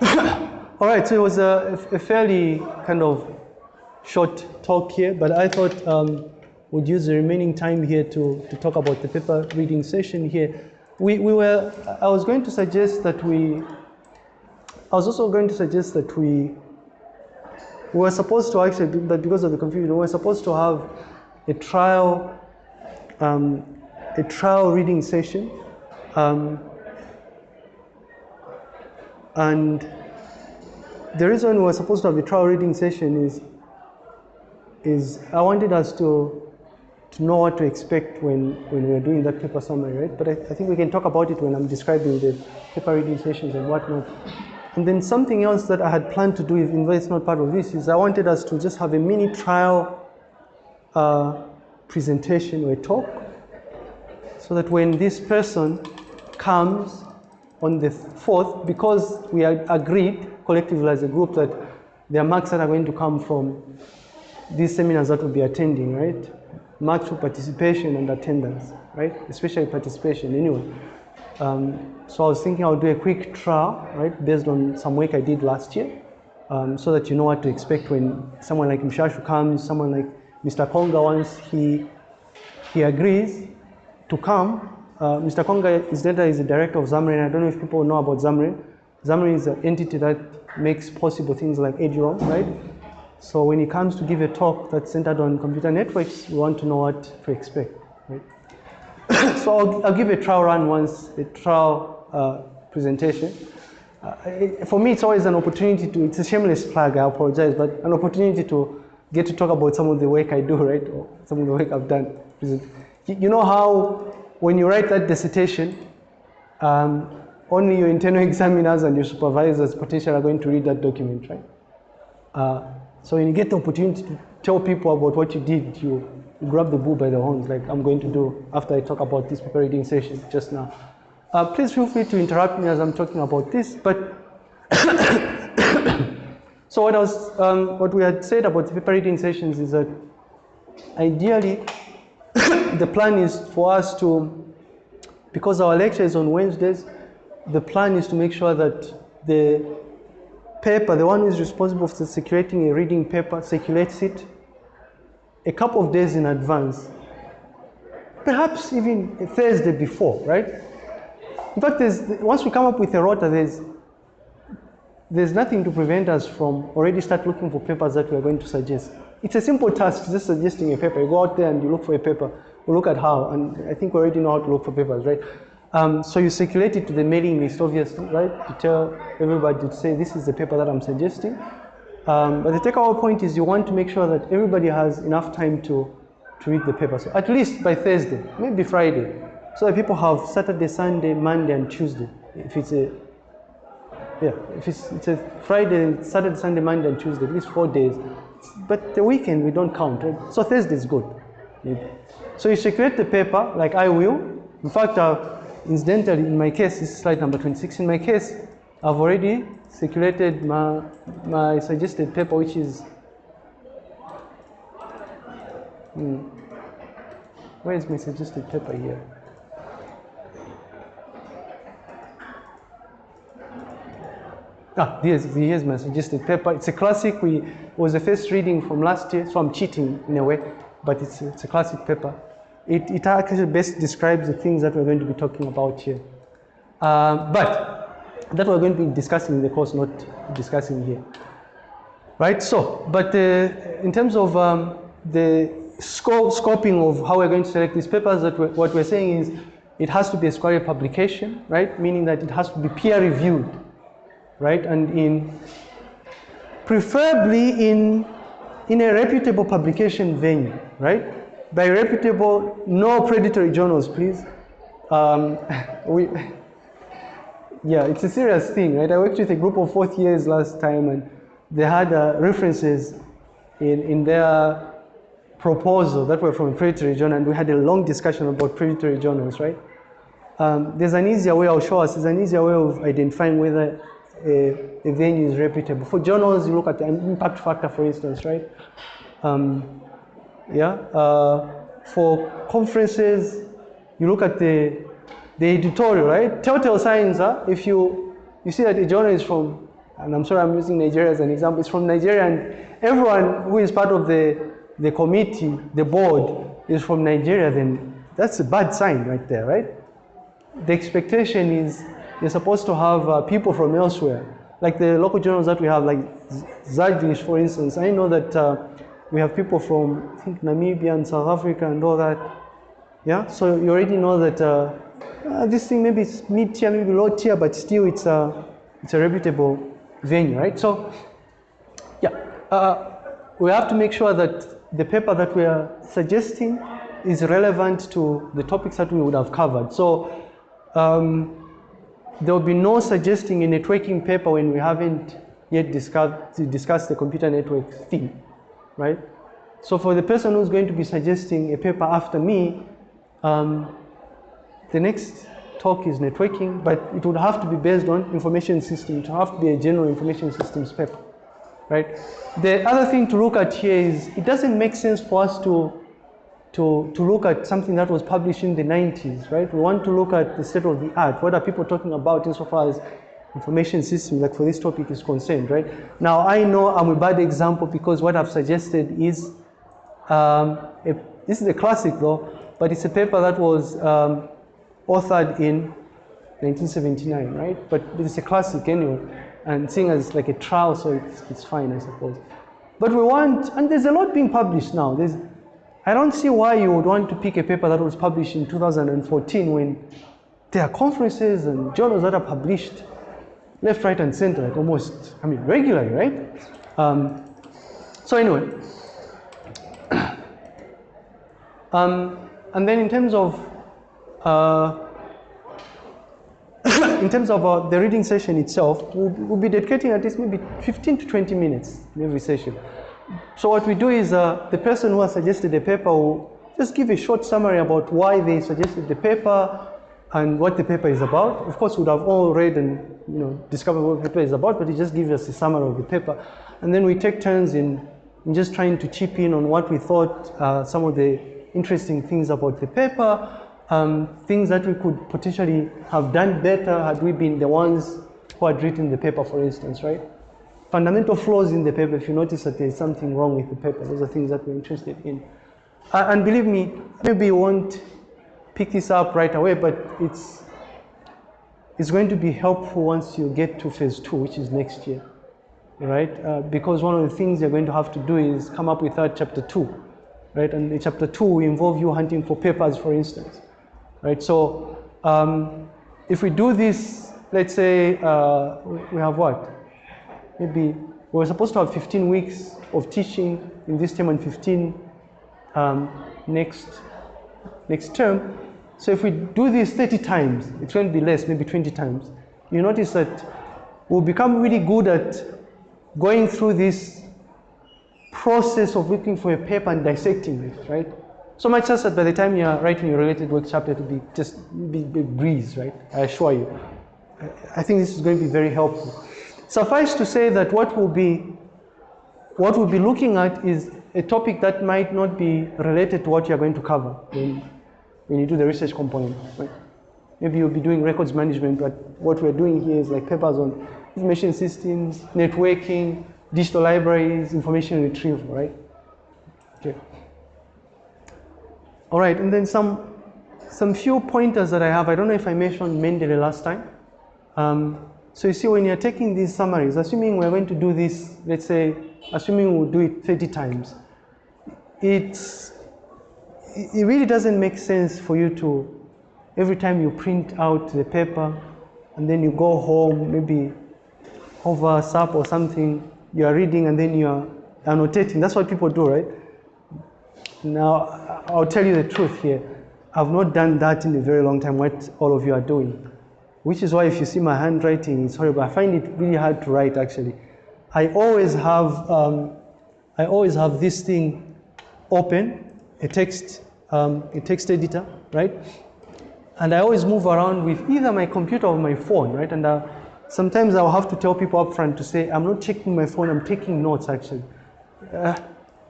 [COUGHS] All right, so it was a, a, fairly kind of short talk here, but I thought um, would use the remaining time here to, to talk about the paper reading session here. We, we were, I was going to suggest that we, I was also going to suggest that we, we were supposed to actually, but because of the confusion, we were supposed to have a trial, um, a trial reading session. Um, and the reason we were supposed to have a trial reading session is, is I wanted us to to know what to expect when, when we're doing that paper summary, right? But I, I, think we can talk about it when I'm describing the paper reading sessions and whatnot. And then something else that I had planned to do, even though it's not part of this, is I wanted us to just have a mini trial uh, presentation or a talk so that when this person comes on the 4th, because we agreed collectively as a group that there are marks that are going to come from these seminars that we'll be attending, right? Marks for participation and attendance, right? Especially participation anyway. Um, so I was thinking I'll do a quick trial, right, based on some work I did last year, um, so that you know what to expect when someone like Mshashu comes, someone like Mr. Konga, once he, he agrees to come. Uh, Mr. Konga is is the director of ZAMREN. I don't know if people know about ZAMREN. ZAMREN is an entity that makes possible things like eduroam, right? So when it comes to give a talk that's centered on computer networks, we want to know what to expect. Right? [COUGHS] so I'll, I'll, give a trial run once, a trial uh, presentation. Uh, it, for me, it's always an opportunity to, it's a shameless plug, I apologize, but an opportunity to get to talk about some of the work I do, right? Or some of the work I've done. You know how when you write that dissertation, um, only your internal [LAUGHS] examiners and your supervisors potentially are going to read that document, right? Uh, so when you get the opportunity to tell people about what you did, you, grab the bull by the horns, like I'm going to do after I talk about this paper reading session just now. Uh, please feel free to interrupt me as I'm talking about this, but [COUGHS] [COUGHS] so what was, um, what we had said about the paper reading sessions is that ideally [COUGHS] the plan is for us to, because our lecture is on Wednesdays, the plan is to make sure that the paper, the one who is responsible for circulating a reading paper, circulates it a couple of days in advance. Perhaps even Thursday before, right? In fact, once we come up with a rota, there's, there's nothing to prevent us from already start looking for papers that we are going to suggest. It's a simple task, just suggesting a paper. You go out there and you look for a paper. We look at how, and I think we already know how to look for papers, right? Um, so you circulate it to the mailing list, obviously, right? To tell everybody to say, this is the paper that I'm suggesting. Um, but the takeaway point is you want to make sure that everybody has enough time to, to read the paper. So at least by Thursday, maybe Friday. So that people have Saturday, Sunday, Monday, and Tuesday. If it's a, yeah, if it's, it's a Friday, Saturday, Sunday, Monday, and Tuesday, at least four days. But the weekend we don't count, right? So Thursday is good. So you circulate the paper, like I will. In fact, uh, Incidentally, in my case, this is slide number 26. In my case, I've already circulated my, my suggested paper, which is, hmm, where is my suggested paper here? Ah, here's, here's my suggested paper. It's a classic. We was the first reading from last year, so I'm cheating in a way. but it's, it's a classic paper. It, it actually best describes the things that we're going to be talking about here. Uh, but that we're going to be discussing in the course, not discussing here. Right, so, but uh, in terms of um, the scope, scoping of how we're going to select these papers, that we're, what we're saying is it has to be a scholarly publication, right? Meaning that it has to be peer reviewed, right? And in, preferably in, in a reputable publication venue, right? By reputable, no predatory journals, please. Um, [LAUGHS] we, [LAUGHS] yeah, it's a serious thing, right? I worked with a group of fourth years last time and they had uh, references in, in their proposal that were from predatory journal and we had a long discussion about predatory journals, right? Um, there's an easier way, I'll show us, there's an easier way of identifying whether a, venue is reputable. For journals, you look at the impact factor, for instance, right? Um, yeah. Uh, for conferences, you look at the, the editorial, right? Telltale signs, huh? if you, you see that a journal is from and I'm sorry I'm using Nigeria as an example, it's from Nigeria and everyone who is part of the, the committee, the board, is from Nigeria, then that's a bad sign right there, right? The expectation is you're supposed to have uh, people from elsewhere, like the local journals that we have, like Zagreb, for instance. I know that uh, we have people from, I think, Namibia and South Africa and all that. Yeah, so you already know that uh, uh this thing maybe it's mid tier, maybe low tier, but still it's a, it's a reputable venue, right? So, yeah, uh, we have to make sure that the paper that we are suggesting is relevant to the topics that we would have covered. So, um, there will be no suggesting a networking paper when we haven't yet discussed, discussed the computer network theme, right? So for the person who's going to be suggesting a paper after me, um, the next talk is networking, but it would have to be based on information systems. It would have to be a general information systems paper, right? The other thing to look at here is it doesn't make sense for us to, to, to look at something that was published in the 90s, right? We want to look at the state of the art. What are people talking about insofar as information systems, like for this topic is concerned, right? Now, I know I'm a bad example because what I've suggested is, um, a, this is a classic though, but it's a paper that was um, authored in 1979, right? But it's a classic anyway, and seeing as like a trial, so it's, it's fine, I suppose. But we want, and there's a lot being published now. There's, I don't see why you would want to pick a paper that was published in 2014 when there are conferences and journals that are published left, right, and center, like almost, I mean, regularly, right? Um, so anyway, [COUGHS] um, and then in terms of uh, [COUGHS] in terms of uh, the reading session itself, we'll, we'll, be dedicating at least maybe 15 to 20 minutes in every session. So what we do is uh, the person who has suggested the paper will just give a short summary about why they suggested the paper and what the paper is about. Of course, we'd have all read and you know discovered what the paper is about, but it just gives us a summary of the paper. And then we take turns in, in just trying to chip in on what we thought uh, some of the interesting things about the paper um, things that we could potentially have done better had we been the ones who had written the paper, for instance, right? Fundamental flaws in the paper, if you notice that there's something wrong with the paper, those are things that we're interested in. Uh, and believe me, maybe you won't pick this up right away, but it's, it's going to be helpful once you get to phase two, which is next year, right? Uh, because one of the things you're going to have to do is come up with that chapter two, right? And in chapter two will involve you hunting for papers, for instance right? So um, if we do this, let's say uh, we have what? Maybe we're supposed to have 15 weeks of teaching in this term and 15 um, next, next term. So if we do this 30 times, it's going to be less, maybe 20 times. You notice that we'll become really good at going through this process of looking for a paper and dissecting it, right? So much so that by the time you're writing your related work chapter, it'll be just be, be breeze, right? I assure you. I think this is going to be very helpful. Suffice to say that what we'll be, what we'll be looking at is a topic that might not be related to what you're going to cover when, when you do the research component, right? Maybe you'll be doing records management, but what we're doing here is like papers on information systems, networking, digital libraries, information retrieval, right? Okay. All right, and then some, some few pointers that I have. I don't know if I mentioned Mendeley last time. Um, so you see, when you're taking these summaries, assuming we're going to do this, let's say, assuming we'll do it 30 times, it's, it really doesn't make sense for you to, every time you print out the paper, and then you go home, maybe over SAP or something, you are reading and then you are annotating. That's what people do, right? Now, I'll tell you the truth here. I've not done that in a very long time, what all of you are doing. Which is why if you see my handwriting, it's horrible. I find it really hard to write, actually. I always have, um, I always have this thing open, a text, um, a text editor, right? And I always move around with either my computer or my phone, right? And uh, sometimes I'll have to tell people up front to say, I'm not checking my phone, I'm taking notes, actually. Uh,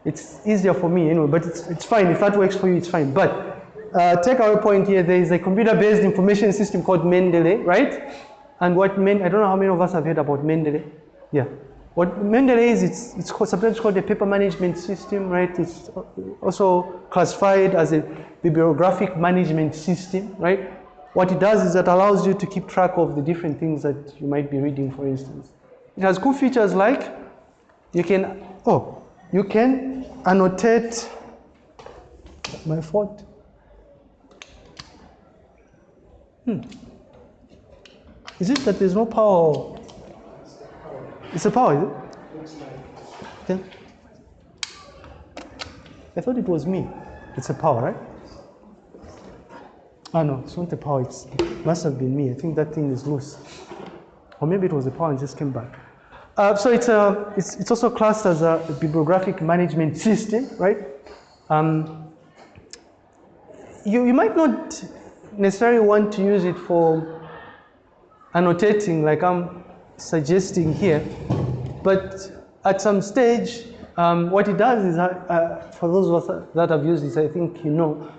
it's easier for me anyway, but it's, it's fine. If that works for you, it's fine. But uh, take our point here, there is a computer-based information system called Mendeley, right? And what Men I don't know how many of us have heard about Mendeley. Yeah. What Mendeley is, it's, it's called, sometimes called a paper management system, right? It's also classified as a bibliographic management system, right? What it does is it allows you to keep track of the different things that you might be reading, for instance. It has cool features like you can, oh, you can annotate my fault. Hmm. Is it that there's no power? It's a power, is it? Okay. I thought it was me. It's a power, right? Ah, no, it's not a power. It's, it must have been me. I think that thing is loose. Or maybe it was a power and just came back. Uh, so it's, a, it's, it's also classed as a bibliographic management [LAUGHS] system, right? Um, you, you might not necessarily want to use it for annotating like I'm suggesting here, but at some stage, um, what it does is, uh, uh, for those of us that have used this, I think you know,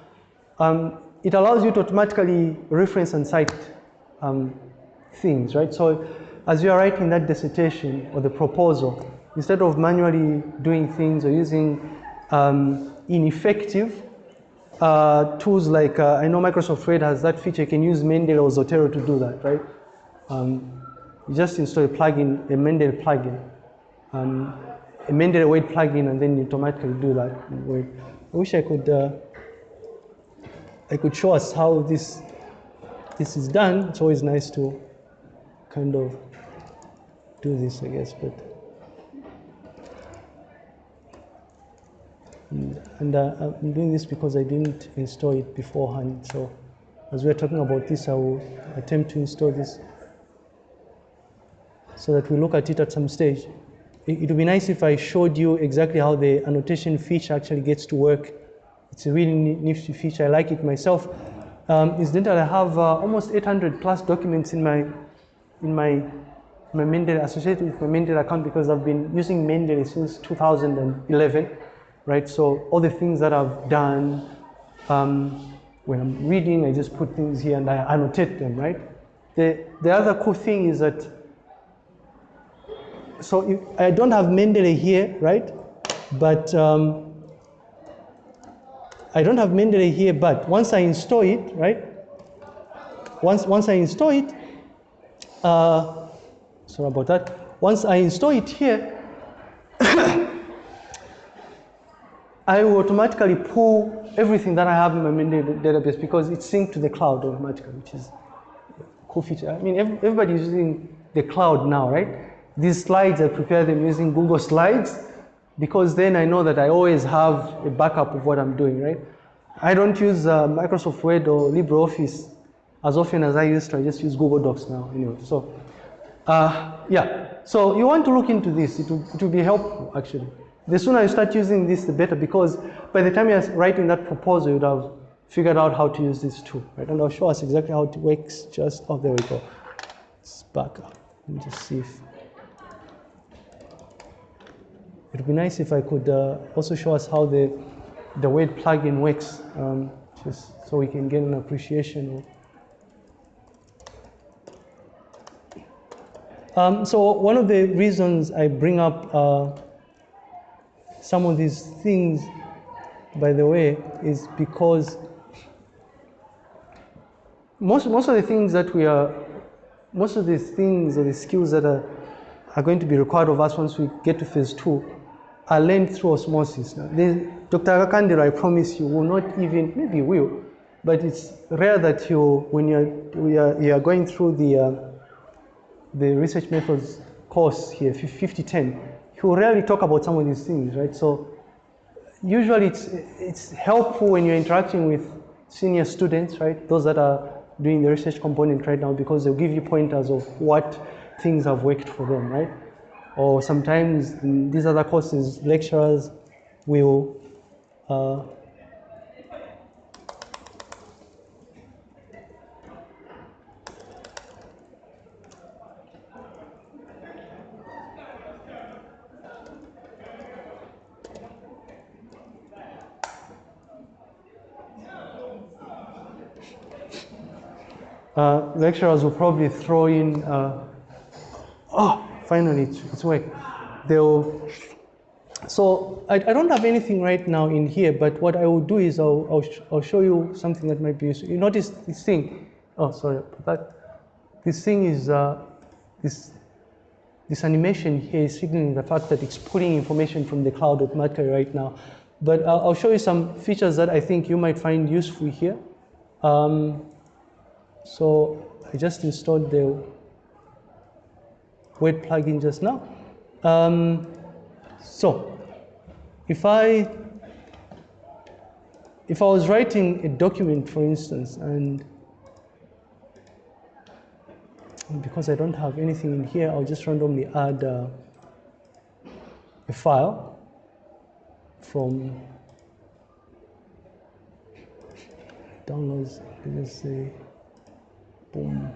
um, it allows you to automatically reference and cite um, things, right? So as you are writing that dissertation or the proposal, instead of manually doing things or using um, ineffective uh, tools like, uh, I know Microsoft Word has that feature, you can use Mendeley or Zotero to do that, right? Um, you just install a plugin, a Mendeley plugin, um, a Mendeley Word plugin, and then you automatically do that I wish I could, uh, I could show us how this, this is done. It's always nice to kind of do this, I guess, but. And, uh, I'm doing this because I didn't install it beforehand. So as we're talking about this, I will attempt to install this so that we look at it at some stage. It, it would be nice if I showed you exactly how the annotation feature actually gets to work. It's a really nifty feature. I like it myself. Um, incidentally, I have uh, almost 800 plus documents in my in my my Mendeley associated with my Mendeley account because I've been using Mendeley since 2011 right? So all the things that I've done, um, when I'm reading, I just put things here and I annotate them, right? The, the other cool thing is that, so I don't have Mendeley here, right? But um, I don't have Mendeley here, but once I install it, right? Once, once I install it, uh, sorry about that. Once I install it here, I will automatically pull everything that I have in my Mendeley database because it's synced to the cloud automatically, which is a cool feature. I mean, everybody is using the cloud now, right? These slides, I prepare them using Google Slides because then I know that I always have a backup of what I'm doing, right? I don't use uh, Microsoft Word or LibreOffice as often as I used to. I just use Google Docs now, anyway. So, uh, yeah. So you want to look into this. It will, it will be helpful, actually. The sooner you start using this, the better, because by the time you're writing that proposal, you'd have figured out how to use this tool, right? And I'll show us exactly how it works just, oh, there we go. It's back up. Let me just see if, it would be nice if I could uh, also show us how the, the Word plugin works, um, just so we can get an appreciation um, so one of the reasons I bring up uh, some of these things by the way, is because most, most of the things that we are, most of the things or the skills that are, are going to be required of us once we get to phase two are learned through osmosis. Now, Dr. Kandero, I promise you, will not even, maybe you will, but it's rare that you, when you're, you're, you're going through the, uh, the research methods course here, 5010, he will rarely talk about some of these things, right? So usually it's, it's helpful when you're interacting with senior students, right? Those that are doing the research component right now because they'll give you pointers of what things have worked for them, right? Or sometimes these other courses, lecturers will uh, uh, lecturers will probably throw in, uh, oh, finally it's, it's work. They'll, so I, I, don't have anything right now in here, but what I will do is I'll, I'll, sh I'll show you something that might be useful. You notice this thing, oh, sorry, but this thing is, uh, this, this animation here is signaling the fact that it's pulling information from the cloud automatically right now. But I'll, I'll show you some features that I think you might find useful here. Um, so I just installed the word plugin just now. Um, so if I if I was writing a document, for instance, and because I don't have anything in here, I'll just randomly add uh, a file from downloads, let's say Boom.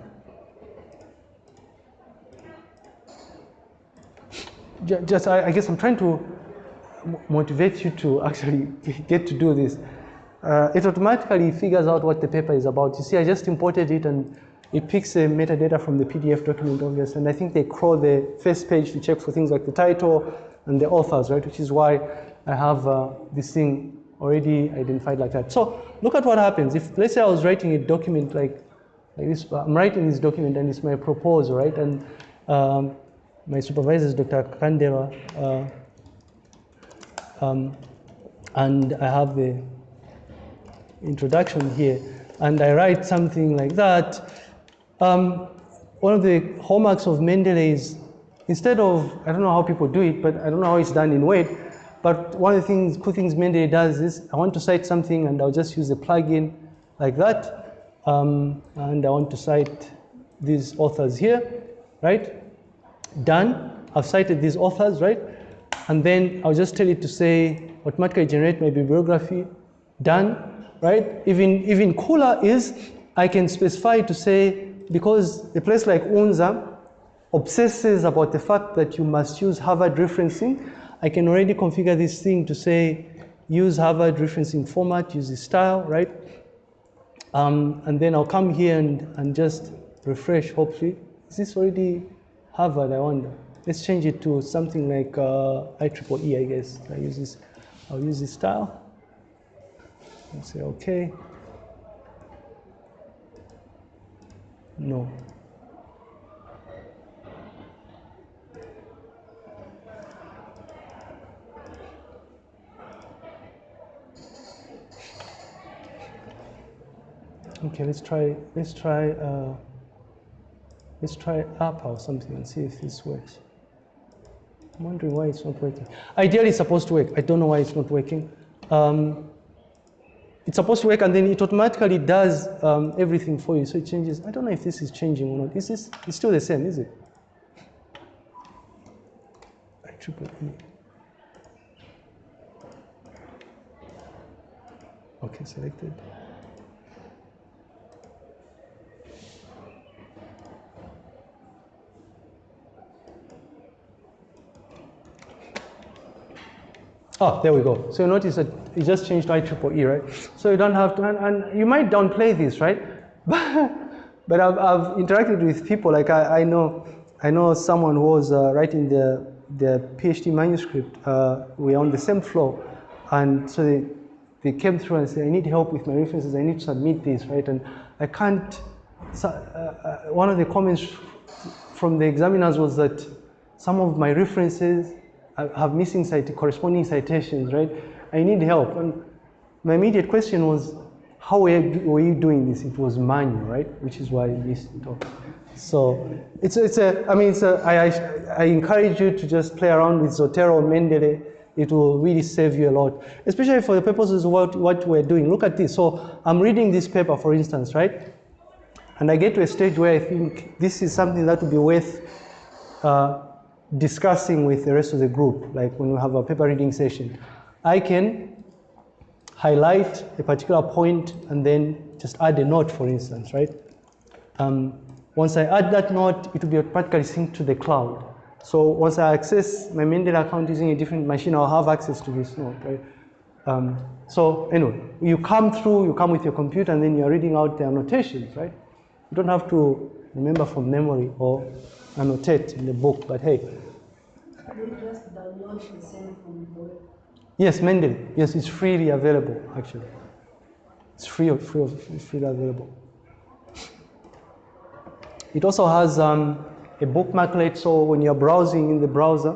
Just, I, I guess I'm trying to motivate you to actually [LAUGHS] get to do this. Uh, it automatically figures out what the paper is about. You see, I just imported it and it picks the metadata from the PDF document, obviously, and I think they crawl the first page to check for things like the title and the authors, right? Which is why I have uh, this thing already identified like that. So look at what happens. If, let's say I was writing a document like like this, I'm writing this document and it's my proposal, right? And um, my supervisor is Dr. Kandera, uh, um, and I have the introduction here, and I write something like that. Um, one of the hallmarks of Mendeley is instead of, I don't know how people do it, but I don't know how it's done in Word, but one of the things, cool things Mendeley does is I want to cite something and I'll just use a plugin like that um, and I want to cite these authors here, right? Done. I've cited these authors, right? And then I'll just tell it to say automatically generate my bibliography. Done, right? Even, even cooler is I can specify to say, because a place like UNZA obsesses about the fact that you must use Harvard referencing, I can already configure this thing to say, use Harvard referencing format, use this style, right? Um, and then I'll come here and, and just refresh, hopefully. Is this already Harvard, I wonder? Let's change it to something like uh, IEEE, I guess. I use this, I'll use this style. And say, okay. No. Okay, let's try, let's try, uh, let's try app or something and see if this works. I'm wondering why it's not working. Ideally, it's supposed to work. I don't know why it's not working. Um, it's supposed to work and then it automatically does um, everything for you. So it changes. I don't know if this is changing or not. Is this, it's still the same, is it? Triple E. Okay, selected. Oh, there we go. So you notice that it just changed IEEE, right? So you don't have to, and, and you might downplay this, right? [LAUGHS] But, but I've, I've interacted with people, like I, I know I know someone who was uh, writing the, the PhD manuscript. Uh, we're on the same floor. And so they, they came through and said, I need help with my references, I need to submit this, right? And I can't, so, uh, uh, one of the comments from the examiners was that some of my references have missing cite corresponding citations, right? I need help. And my immediate question was, how were you, doing this? It was manual, right? Which is why I missed it off. So it's, it's a, I mean, it's a, I, I, I encourage you to just play around with Zotero, Mendeley. It will really save you a lot, especially for the purposes of what, what we're doing. Look at this. So I'm reading this paper, for instance, right? And I get to a stage where I think this is something that would be worth uh, discussing with the rest of the group, like when we have a paper reading session. I can highlight a particular point and then just add a note, for instance, right? Um, once I add that note, it will be automatically synced to the cloud. So once I access my Mendeley account using a different machine, I'll have access to this note, right? Um, so anyway, you come through, you come with your computer, and then you're reading out the annotations, right? You don't have to remember from memory or annotate in the book, but hey. Yes, Mendeley. Yes, it's freely available, actually. It's free, free, it's freely available. It also has um, a bookmarklet, so when you're browsing in the browser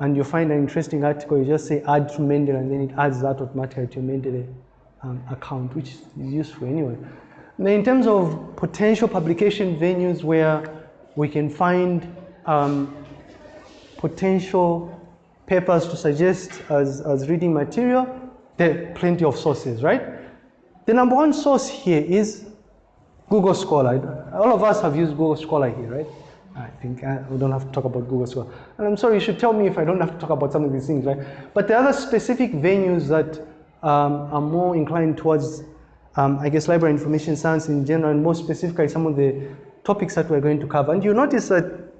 and you find an interesting article, you just say add to Mendeley, and then it adds that automatically to your Mendeley um, account, which is useful anyway. Now, in terms of potential publication venues where we can find um, potential papers to suggest as, as reading material, there are plenty of sources, right? The number one source here is Google Scholar. All of us have used Google Scholar here, right? I think uh, we don't have to talk about Google Scholar. And I'm sorry, you should tell me if I don't have to talk about some of these things, right? But the other specific venues that um, are more inclined towards, um, I guess, library information science in general, and more specifically some of the topics that we're going to cover. And you notice that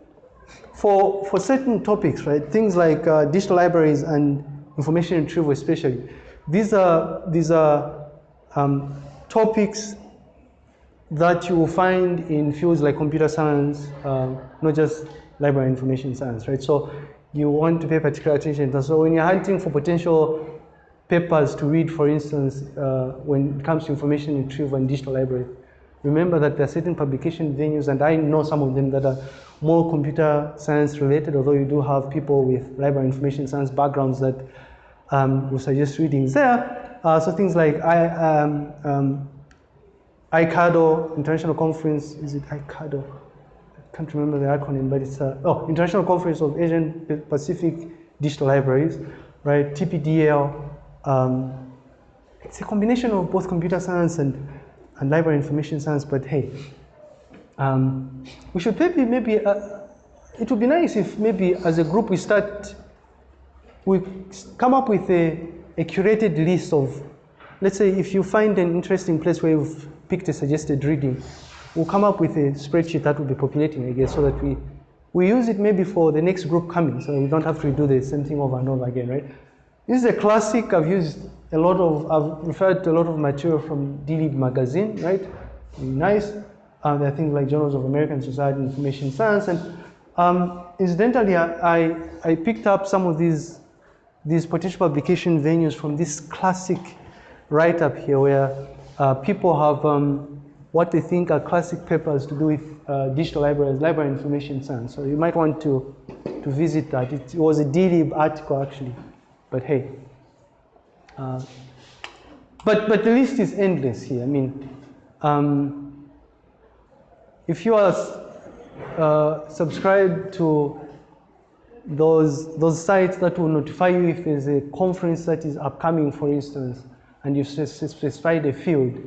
for, for certain topics, right, things like uh, digital libraries and information retrieval especially, these are, these are um, topics that you will find in fields like computer science, uh, not just library information science, right? So you want to pay particular attention. So when you're hunting for potential papers to read, for instance, uh, when it comes to information retrieval and digital library, remember that there are certain publication venues, and I know some of them that are more computer science related, although you do have people with library information science backgrounds that um, will suggest readings there. Uh, so things like I, um, um, ICADO, International Conference, is it ICADO? I can't remember the acronym, but it's, uh, oh, International Conference of Asian Pacific Digital Libraries, right? TPDL. Um, it's a combination of both computer science and, and library information science, but hey, um, we should maybe, maybe, uh, it would be nice if maybe as a group we start, we come up with a, a curated list of, let's say if you find an interesting place where you've picked a suggested reading, we'll come up with a spreadsheet that will be populating, I guess, so that we, we use it maybe for the next group coming, so we don't have to do the same thing over and over again, right? This is a classic. I've used a lot of, I've referred to a lot of material from D-Lib magazine, right? Nice. Uh, there are things like Journals of American Society Information Science. And um, incidentally, I, I picked up some of these, these potential publication venues from this classic write-up here where uh, people have um, what they think are classic papers to do with uh, digital libraries, library information science. So you might want to, to visit that. It, was a D-Lib article actually, but hey. Uh, but, but the list is endless here. I mean, um, if you are uh, subscribed to those, those sites that will notify you if there's a conference that is upcoming, for instance, and you specify the field,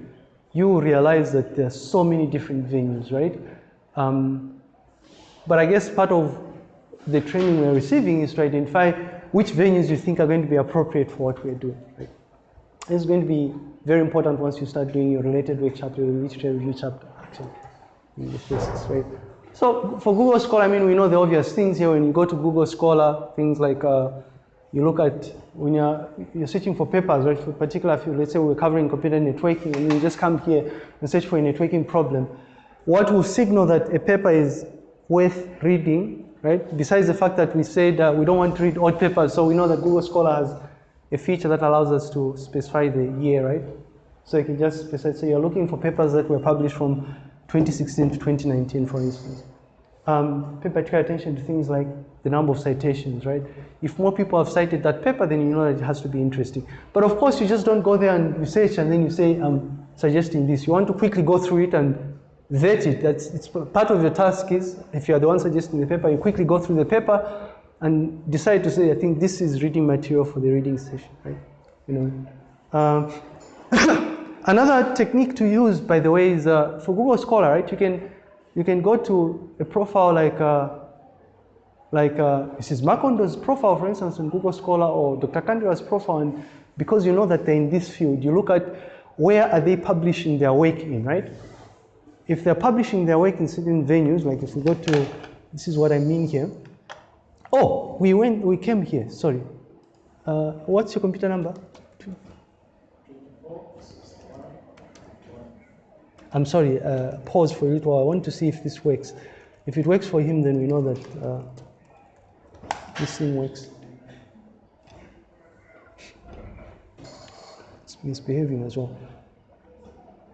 you realize that there are so many different venues, right? Um, but I guess part of the training we're receiving is to identify which venues you think are going to be appropriate for what we're doing, right? It's going to be very important once you start doing your related work chapter, your literature review chapter, actually, in this basis, right? So for Google Scholar, I mean, we know the obvious things here. When you go to Google Scholar, things like uh, you look at when you're, you're searching for papers, right, for particular field, let's say we're covering computer networking, and you just come here and search for a networking problem, what will signal that a paper is worth reading, right, besides the fact that we said uh, we don't want to read old papers, so we know that Google Scholar has a feature that allows us to specify the year, right? So you can just specify, so you're looking for papers that were published from 2016 to 2019, for instance. Um, pay particular attention to things like the number of citations, right? If more people have cited that paper, then you know that it has to be interesting. But of course, you just don't go there and research and then you say, I'm suggesting this. You want to quickly go through it and vet it. That's it's part of your task is, if you are the one suggesting the paper, you quickly go through the paper and decide to say, I think this is reading material for the reading session, right? You know. Um, [COUGHS] another technique to use, by the way, is uh, for Google Scholar, right? You can you can go to a profile like uh, like uh, Mrs. Makondo's profile, for instance, in Google Scholar, or Dr. Kandira's profile, and because you know that they're in this field, you look at where are they publishing their work in, right? If they're publishing their work in certain venues, like if we go to, this is what I mean here. Oh, we went, we came here, sorry. Uh, what's your computer number? I'm sorry, uh, pause for a little. while. I want to see if this works. If it works for him, then we know that uh, this thing works. It's misbehaving as well.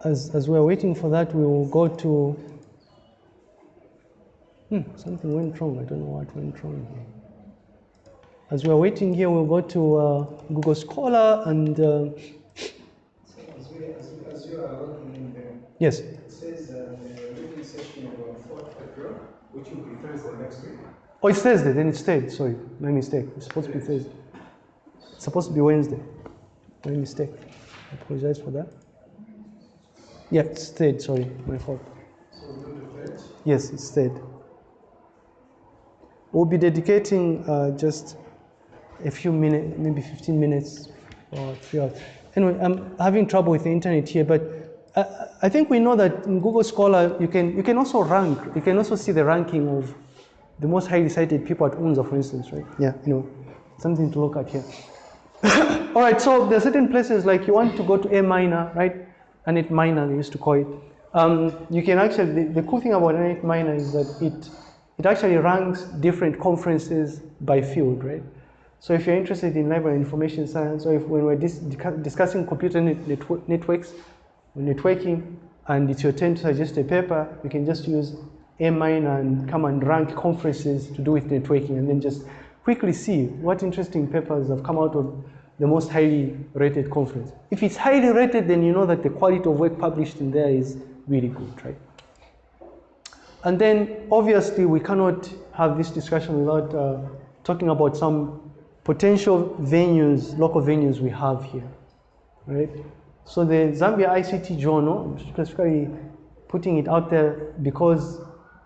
As, as we're waiting for that, we will go to. Hmm, something went wrong. I don't know what went wrong here. As we're waiting here, we'll go to uh, Google Scholar and. Uh, yes, it says uh, the reading session uh, fourth April, which will be Thursday next week. Oh, it's Thursday, then it's Thursday. Sorry, my mistake. It's supposed to be Thursday. It's supposed to be Wednesday. My mistake. I apologize for that. Yeah, it's Thursday, sorry, my fault. So we'll do the third. Yes, it's Thursday. We'll be dedicating uh, just a few minutes, maybe 15 minutes or three hours. Anyway, I'm having trouble with the internet here, but I, I think we know that in Google Scholar, you can, you can also rank, you can also see the ranking of the most highly cited people at UNZA, for instance, right? Yeah, you know, something to look at here. [COUGHS] All right, so there are certain places like you want to go to AMiner, right? ArnetMiner, they used to call it. Um, you can actually, the, the cool thing about ArnetMiner is that it, it actually ranks different conferences by field, right? So if you're interested in library information science, or if when we're dis- discussing computer net- netwo- networks, or networking, and it's your turn to suggest a paper, you can just use AMiner and come and rank conferences to do with networking, and then just quickly see what interesting papers have come out of the most highly rated conference. If it's highly rated, then you know that the quality of work published in there is really good, right? And then obviously we cannot have this discussion without uh, talking about some potential venues, local venues we have here, right? So the Zambia ICT Journal, specifically putting it out there because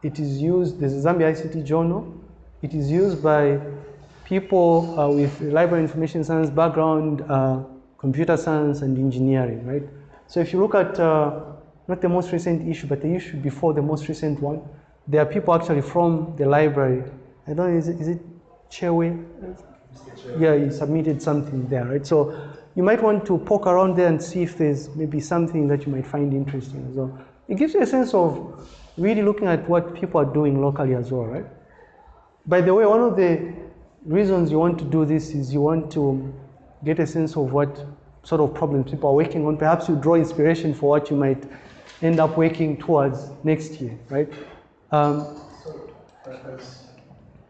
it is used, a Zambia ICT Journal, it is used by people uh, with library information science background, uh, computer science and engineering, right? So if you look at uh, not the most recent issue, but the issue before the most recent one, there are people actually from the library. I don't know, is it, is it Chewe? Yeah, he submitted something there, right? So you might want to poke around there and see if there's maybe something that you might find interesting as well. It gives you a sense of really looking at what people are doing locally as well, right? By the way, one of the reasons you want to do this is you want to get a sense of what sort of problems people are working on. Perhaps you draw inspiration for what you might end up working towards next year, right? Um, So,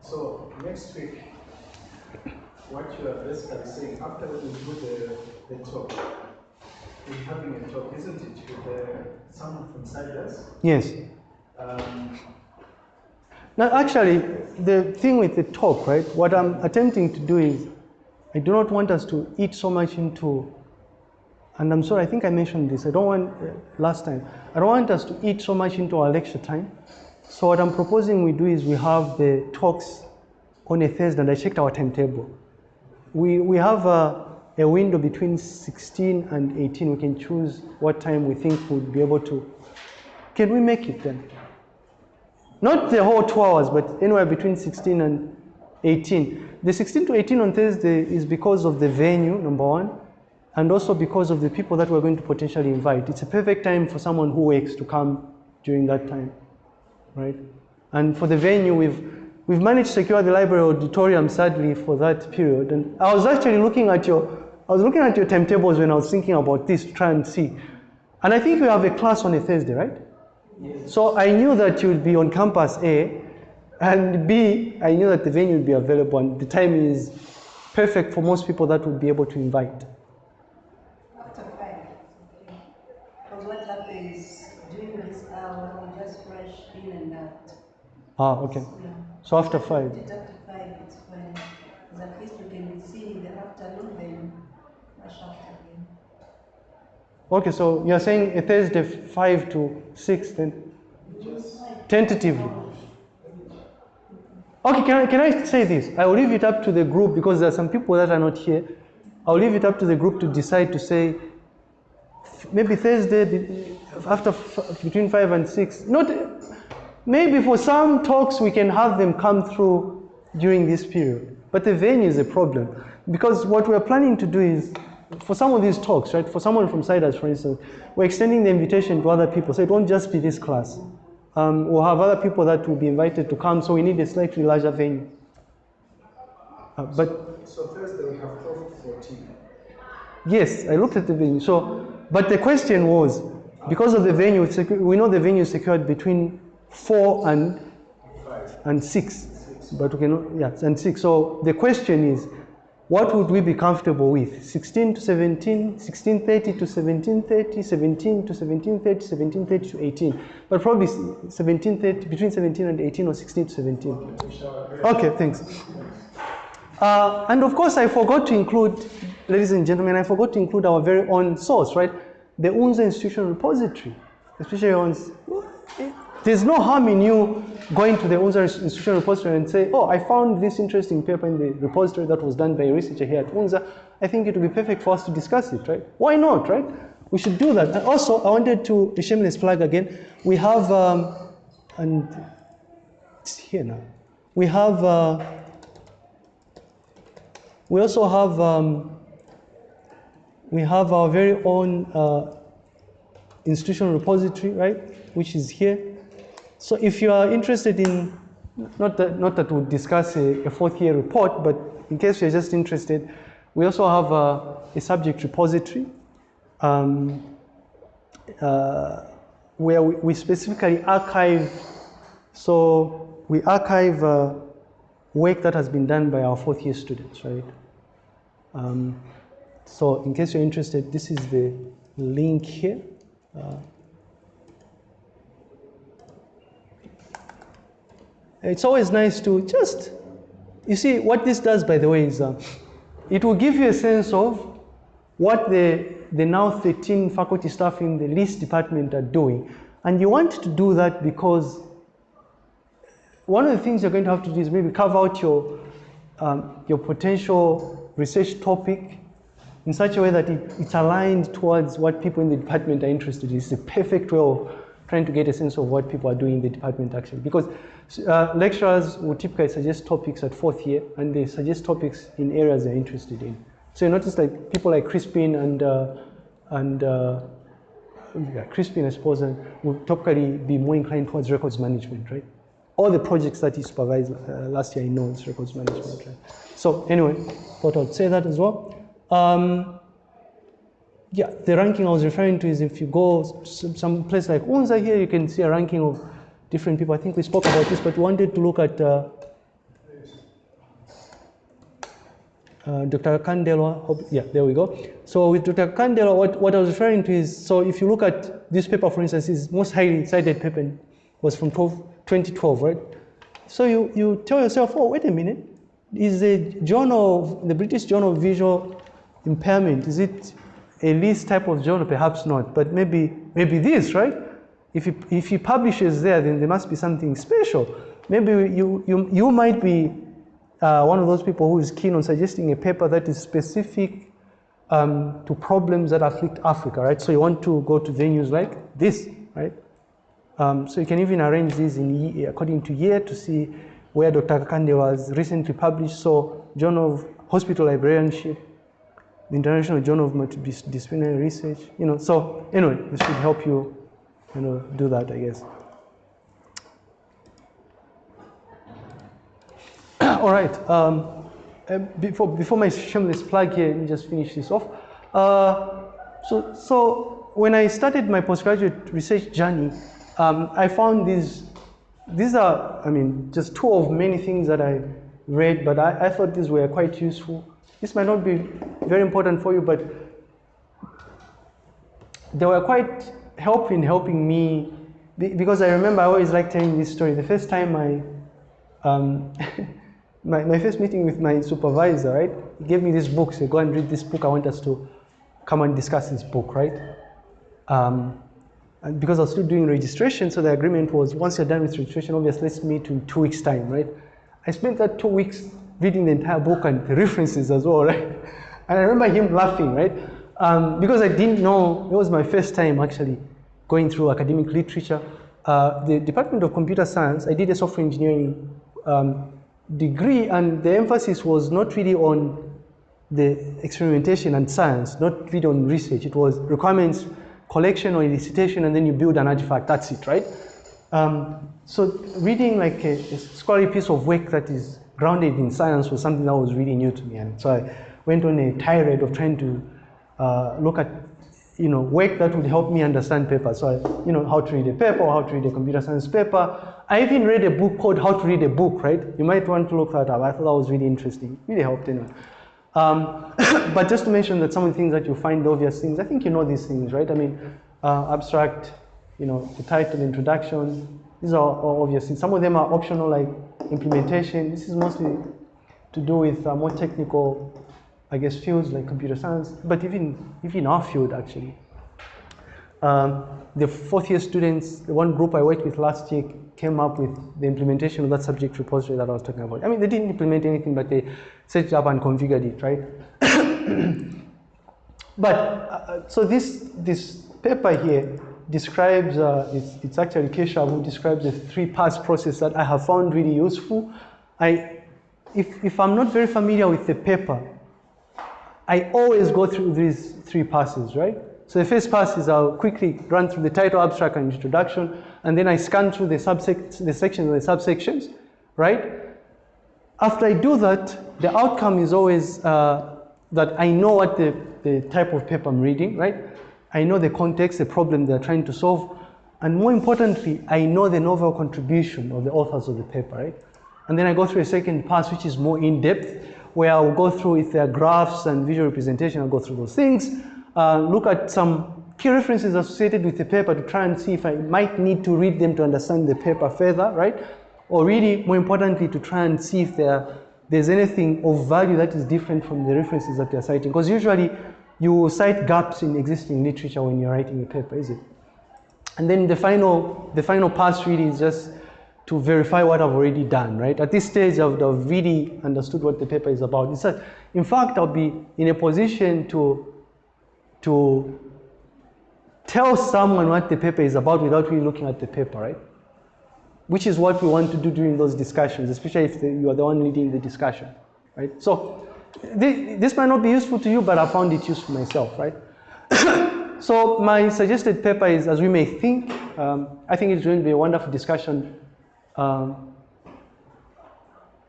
so next week, what you are basically saying, after we do the, the talk, we're having a talk, isn't it, with uh, someone from CIDRZ? yes. Um, Now, actually, the thing with the talk, right? What I'm attempting to do is, I do not want us to eat so much into, and I'm sorry, I think I mentioned this. I don't want uh, last time. I don't want us to eat so much into our lecture time. So what I'm proposing we do is we have the talks on a Thursday, and I checked our timetable. We we have a, a window between 16 and 18. We can choose what time we think we'd be able to. Can we make it then? Not the whole two hours, but anywhere between 16 and 18. The 16 to 18 on Thursday is because of the venue, number one, and also because of the people that we're going to potentially invite. It's a perfect time for someone who works to come during that time, right? And for the venue, we've we've managed to secure the library auditorium, sadly, for that period. And I was actually looking at your I was looking at your timetables when I was thinking about this to try and see. And I think we have a class on a Thursday, right? So I knew that you would be on campus A, and B, I knew that the venue would be available, and the time is perfect for most people that would be able to invite. After five. Because what happens during this hour, we just rush in and out. Ah, okay. Yeah. So after five. After five, it's fine. At least we can see in the afternoon, then rush after again. Okay, so you're saying a Thursday five to six, then tentatively. Okay, can I, can I say this? I will leave it up to the group because there are some people that are not here. I'll leave it up to the group to decide to say maybe Thursday after between five and six. Not maybe for some talks we can have them come through during this period. But the venue is a problem because what we're planning to do is for some of these talks, right? For someone from CIDRZ, for instance, we're extending the invitation to other people, so it won't just be this class. Um, we'll have other people that will be invited to come, so we need a slightly larger venue. Uh, but So Thursday we have twelve to fourteen. Yes, I looked at the venue. So, but the question was, because of the venue, we know the venue is secured between four and Five. and six, but we can yeah and six. So the question is, what would we be comfortable with? 16 to 17, 1630 to 1730, 17 to 1730, 1730 to 18, but probably 1730 between 17 and 18 or 16 to 17. We shall agree. Okay, thanks. Uh, and of course, I forgot to include, ladies and gentlemen, I forgot to include our very own source, right? The UNZA Institutional Repository, especially on. There's no harm in you going to the UNZA Institutional Repository and say, oh, I found this interesting paper in the repository that was done by a researcher here at UNZA. I think it would be perfect for us to discuss it, right? Why not, right? We should do that. And also, I wanted to, shameless plug again, we have, um, and it's here now. We have, uh, we also have, um, we have our very own uh, institutional repository, right, which is here. So if you are interested in, not that, not that we'll discuss a, a fourth year report, but in case you're just interested, we also have a, a subject repository um, uh, where we, we specifically archive, so we archive uh, work that has been done by our fourth year students, right? Um, so in case you're interested, this is the link here. Uh, it's always nice to just, you see, what this does, by the way, is uh, it will give you a sense of what the, the now 13 faculty staff in the LIS department are doing. And you want to do that because one of the things you're going to have to do is maybe carve out your, um, your potential research topic in such a way that it, it's aligned towards what people in the department are interested in. It's the perfect way of trying to get a sense of what people are doing in the department actually. Because uh, lecturers will typically suggest topics at fourth year and they suggest topics in areas they're interested in. So you notice like people like Crispin and, uh, and uh, yeah, Crispin, I suppose, uh, will typically be more inclined towards records management, right? All the projects that he supervised uh, last year, I know is records management, right? So anyway, thought I'd say that as well. Um, yeah, the ranking I was referring to is if you go some, some place like UNZA here, you can see a ranking of different people. I think we spoke about this, but wanted to look at uh, uh, Dr. Kandela. Hope, yeah, there we go. So with Dr. Kandela, what, what I was referring to is, so if you look at this paper, for instance, is most highly cited paper was from 12, 2012, right? So you, you tell yourself, oh, wait a minute, is the journal, the British Journal of Visual Impairment, is it a LIS type of journal? Perhaps not, but maybe, maybe this, right? If he, if he publishes there, then there must be something special. Maybe you, you, you might be uh, one of those people who is keen on suggesting a paper that is specific um, to problems that afflict Africa, right? So you want to go to venues like this, right? Um, so you can even arrange these in ye- according to year to see where Dr. Kande was recently published. So Journal of Hospital Librarianship, International Journal of Multidisciplinary Research, you know. So anyway, this should help you, you know, do that, I guess. [COUGHS] All right. Um, uh, before, before my shameless plug here, let me just finish this off. Uh, so, so when I started my postgraduate research journey, um, I found these, these are, I mean, just two of many things that I read, but I, I thought these were quite useful. This might not be very important for you, but they were quite helping, helping me, because I remember I always like telling this story. The first time I, um, [LAUGHS] my, my first meeting with my supervisor, right? He gave me this book, said, go and read this book. I want us to come and discuss this book, right? Um, and because I was still doing registration, so the agreement was once you're done with registration, obviously let's meet in two weeks' time, right? I spent that two weeks reading the entire book and the references as well, [LAUGHS] right? And I remember him laughing, right? Um, because I didn't know, it was my first time actually going through academic literature. Uh, the Department of Computer Science, I did a software engineering um, degree and the emphasis was not really on the experimentation and science, not really on research. It was requirements, collection or elicitation, and then you build an artifact, that's it, right? Um, so reading like a, a scholarly piece of work that is grounded in science was something that was really new to me. And so I went on a tirade of trying to uh, look at you know, work that would help me understand paper. So, I, you know, how to read a paper, how to read a computer science paper. I even read a book called How to Read a Book, right? You might want to look that up. I thought that was really interesting. Really helped anyway. Um, [COUGHS] but just to mention that some of the things that you find obvious things, I think you know these things, right? I mean, uh, abstract, you know, the title, introduction, these are obvious things. Some of them are optional, like implementation. This is mostly to do with uh, more technical I guess, fields like computer science, but even, even our field actually. Um, the fourth year students, the one group I worked with last year came up with the implementation of that subject repository that I was talking about. I mean, they didn't implement anything, but they set it up and configured it, right? [COUGHS] but, uh, so this, this paper here describes, uh, it's, it's actually Keshav who describes the three pass process that I have found really useful. I, if, if I'm not very familiar with the paper, I always go through these three passes, right? So the first pass is I'll quickly run through the title, abstract, and introduction, and then I scan through the, the sections and the subsections, right? After I do that, the outcome is always uh, that I know what the, the type of paper I'm reading, right? I know the context, the problem they're trying to solve, and more importantly, I know the novel contribution of the authors of the paper, right? And then I go through a second pass, which is more in-depth, where I'll go through if there are graphs and visual representation, I'll go through those things, uh, look at some key references associated with the paper to try and see if I might need to read them to understand the paper further, right? Or really, more importantly, to try and see if there, there's anything of value that is different from the references that they're citing. Because usually you cite gaps in existing literature when you're writing a paper, is it? And then the final, the final pass really is just to verify what I've already done, right? At this stage, I've, I've really understood what the paper is about. A, in fact, I'll be in a position to, to tell someone what the paper is about without really looking at the paper, right? Which is what we want to do during those discussions, especially if the, you are the one leading the discussion, right? So this might not be useful to you, but I found it useful myself, right? [COUGHS] so my suggested paper is, as we may think, um, I think it's going to be a wonderful discussion um,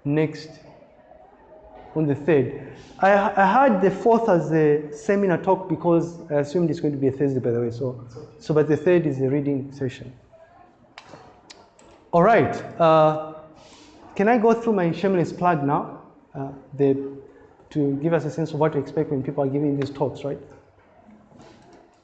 next, on the third. I, I had the fourth as a seminar talk because I assumed it's going to be a Thursday, by the way. So, so but the third is a reading session. All right. Uh, can I go through my shameless plug now? Uh, the, to give us a sense of what to expect when people are giving these talks, right?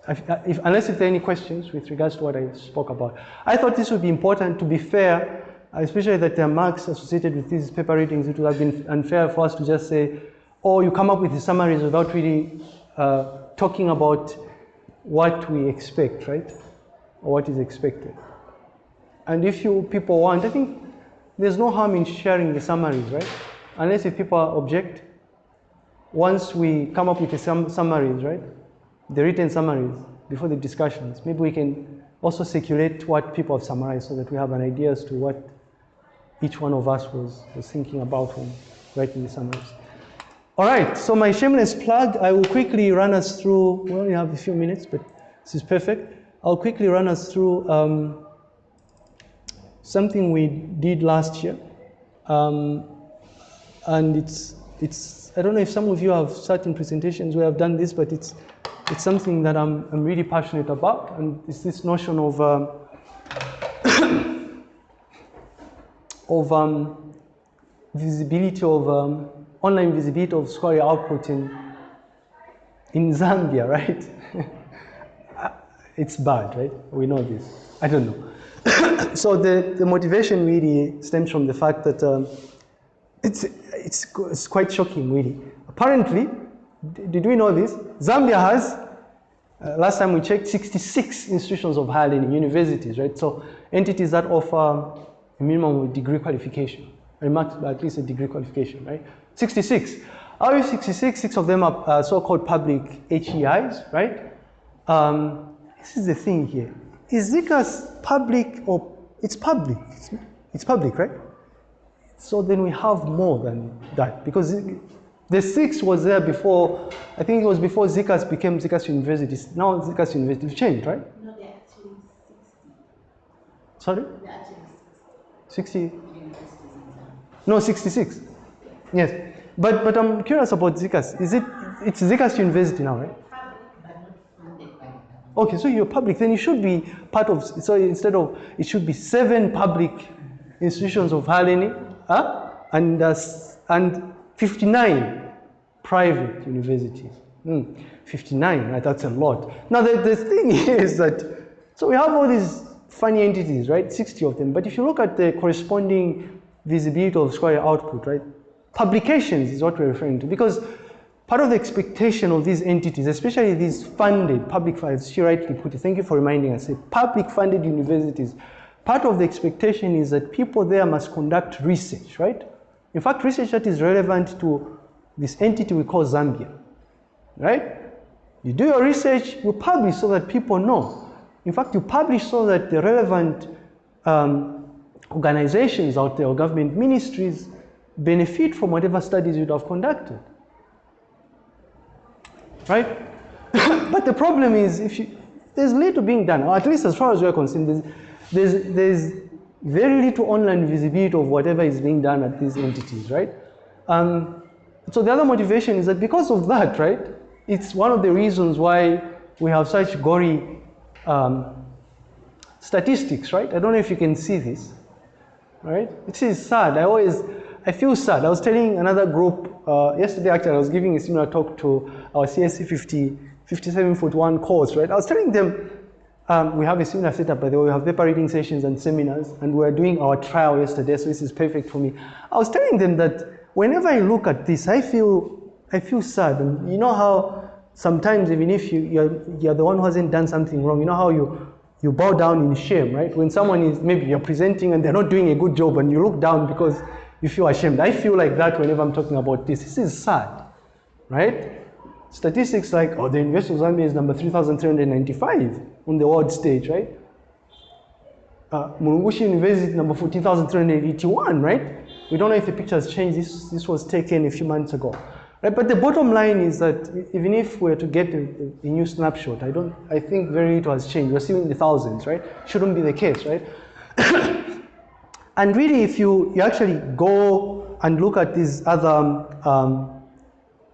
If, if, unless if there are any questions with regards to what I spoke about. I thought this would be important to be fair especially that there are marks associated with these paper readings, it would have been unfair for us to just say, oh, you come up with the summaries without really uh, talking about what we expect, right? Or what is expected. And if you people want, I think there's no harm in sharing the summaries, right? Unless if people object, once we come up with the sum summaries, right? The written summaries before the discussions, maybe we can also circulate what people have summarized so that we have an idea as to what each one of us was, was thinking about when writing the summaries. All right, so my shameless plug, I will quickly run us through, we only have a few minutes, but this is perfect. I'll quickly run us through um, something we did last year. Um, and it's, it's, I don't know if some of you have certain presentations where I've done this, but it's, it's something that I'm, I'm really passionate about. And it's this notion of, um, [COUGHS] of um, visibility of, um, online visibility of scholarly output in, in Zambia, [LAUGHS] right? it's bad, right? We know this. I don't know. [COUGHS] so the, the motivation really stems from the fact that um, it's, it's, it's quite shocking, really. Apparently, did we know this? Zambia has, uh, last time we checked, 66 institutions of higher learning, universities, right? So entities that offer a minimum degree qualification, or at least a degree qualification, right? 66. Out of 66, six of them are uh, so-called public HEIs, right? Um, this is the thing here. Is ZCAS public or it's public? It's, it's public, right? So then we have more than that because the six was there before, I think it was before ZCAS became ZCAS University. Now ZCAS University changed, right? No, they're actually 60. Sorry? They're actually 60? universities in Zambia. No, 66. Yes. But, but I'm curious about ZCAS. Is it, it's ZCAS University now, right? Public, but not funded by the government. Okay, so you're public, then you should be part of, so instead of, it should be seven public institutions of higher learning, and, uh, and 59 private universities. Hmm, 59, right, that's a lot. Now, the, the thing [LAUGHS] is that, so we have all these funny entities, right, 60 of them, but if you look at the corresponding visibility of scholarly output, right, publications is what we're referring to, because part of the expectation of these entities, especially these funded public funds, she rightly put it, thank you for reminding us, public funded universities, part of the expectation is that people there must conduct research, right? In fact, research that is relevant to this entity we call Zambia, right? You do your research, you publish so that people know. In fact, you publish so that the relevant um, organizations out there or government ministries benefit from whatever studies you'd have conducted right? [COUGHS] but the problem is, if you, there's little being done, or at least as far as we're concerned, there's, there's, very little online visibility of whatever is being done at these entities, right? Um, so the other motivation is that because of that, right, it's one of the reasons why we have such gory um, statistics, right? I don't know if you can see this, right? It is sad. I always, I feel sad. I was telling another group uh, yesterday. Actually, I was giving a similar talk to our CSC 50, 57 foot one course, right? I was telling them um, we have a similar setup. By the way, we have paper reading sessions and seminars, and we are doing our trial yesterday. So this is perfect for me. I was telling them that whenever I look at this, I feel, I feel sad. And you know how sometimes even if you, you're, you're the one who hasn't done something wrong, you know how you you bow down in shame, right? When someone is maybe you're presenting and they're not doing a good job and you look down because you feel ashamed. I feel like that whenever I'm talking about this. This is sad, right? Statistics like, oh, the University of Zambia is number 3,395 on the world stage, right? Uh, Mulungushi University number 14,381, right? We don't know if the picture has changed. This, this was taken a few months ago. Right? But the bottom line is that even if we were to get a, a new snapshot, I don't, I think very little has changed. We're still in the thousands, right? Shouldn't be the case, right? [COUGHS] and really, if you, you actually go and look at these other um,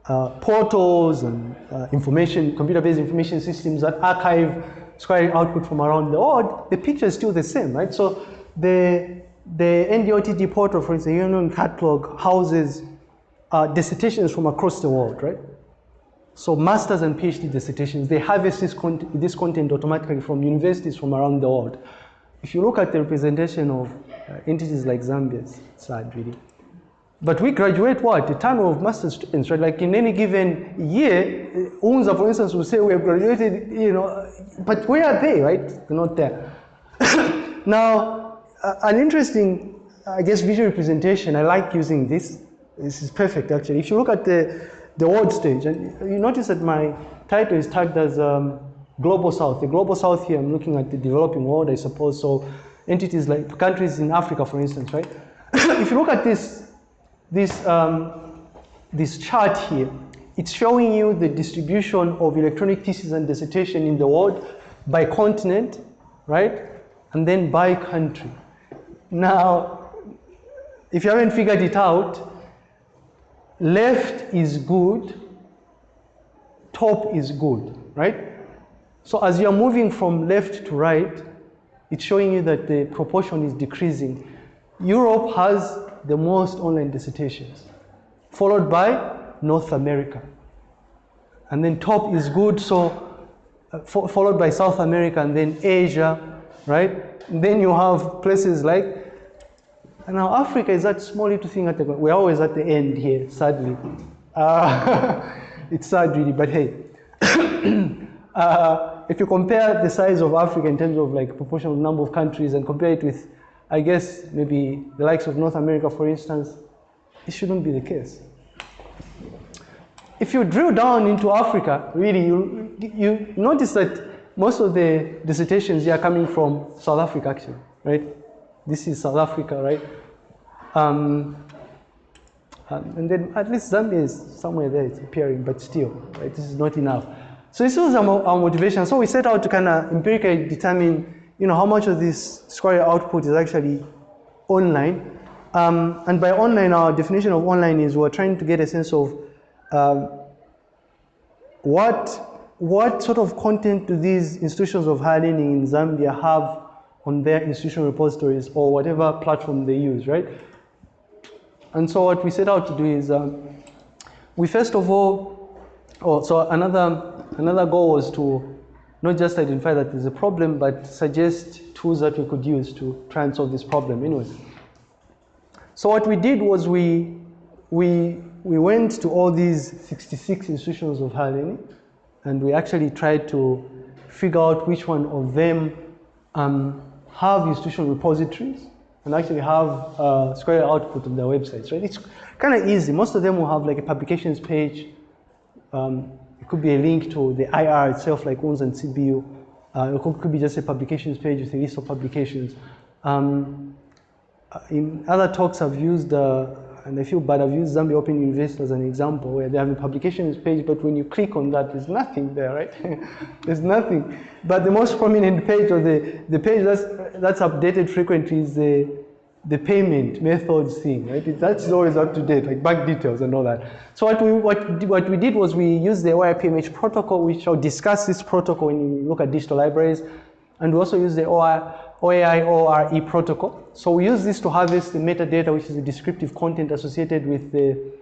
uh, portals and uh, information, computer-based information systems that archive scholarly output from around the world, the picture is still the same, right? So the, the NDLTD portal, for instance, Union Catalog houses uh, dissertations from across the world, right? So masters and PhD dissertations, they harvest this, con- this content automatically from universities from around the world. If you look at the representation of uh, entities like Zambia, it's sad really. But we graduate what? A ton of master's students, right? Like in any given year, uh, UNZA, for instance, will say we have graduated, you know, but where are they, right? They're not there. [COUGHS] now, uh, an interesting, I guess, visual representation, I like using this. This is perfect, actually. If you look at the, the world stage, and you notice that my title is tagged as um, Global South. The Global South here, I'm looking at the developing world, I suppose. So entities like countries in Africa, for instance, right? [COUGHS] if you look at this, this, um, this chart here, it's showing you the distribution of electronic thesis and dissertation in the world by continent, right? And then by country. Now, if you haven't figured it out, left is good, top is good, right? So as you're moving from left to right, it's showing you that the proportion is decreasing. Europe has the most online dissertations, followed by North America. And then top is good, so uh, fo- followed by South America and then Asia, right? And then you have places like and now Africa is that small little thing at the we're always at the end here, sadly. Uh, [LAUGHS] it's sad really, but hey. [COUGHS] uh, if you compare the size of Africa in terms of like proportional number of countries and compare it with, I guess maybe the likes of North America, for instance, it shouldn't be the case. If you drill down into Africa, really, you, you notice that most of the dissertations are coming from South Africa, actually, right? This is South Africa, right? Um, um, and then at least Zambia is somewhere there, it's appearing, but still, right? This is not enough. So this was our, our motivation. So we set out to kind of empirically determine, you know, how much of this Scholar output is actually online. Um, and by online, our definition of online is we're trying to get a sense of um, what, what sort of content do these institutions of higher learning in Zambia have on their institutional repositories or whatever platform they use, right? And so what we set out to do is um, we first of all, oh, so another, another goal was to not just identify that there's a problem, but suggest tools that we could use to try and solve this problem anyways. So what we did was we, we, we went to all these 66 institutions of higher learning, and we actually tried to figure out which one of them um, have institutional repositories and actually have uh, Square output on their websites, right? It's kind of easy. Most of them will have like a publications page. Um, it could be a link to the IR itself, like UNZA and CBU. Uh, it could, could be just a publications page with a list of publications. Um, uh, in other talks, I've used, uh, and I feel bad, I've used Zambia Open University as an example, where they have a publications page, but when you click on that, there's nothing there, right? [LAUGHS] there's nothing. But the most prominent page, or the, the page that's, that's updated frequently, is the, the payment methods thing, right? That's always up to date, like bank details and all that. So what we, what, what we did was we used the OAI-PMH protocol, which I'll discuss this protocol when you look at digital libraries, and we also use the OI, OAI ORE E protocol. So we use this to harvest the metadata, which is the descriptive content associated with the,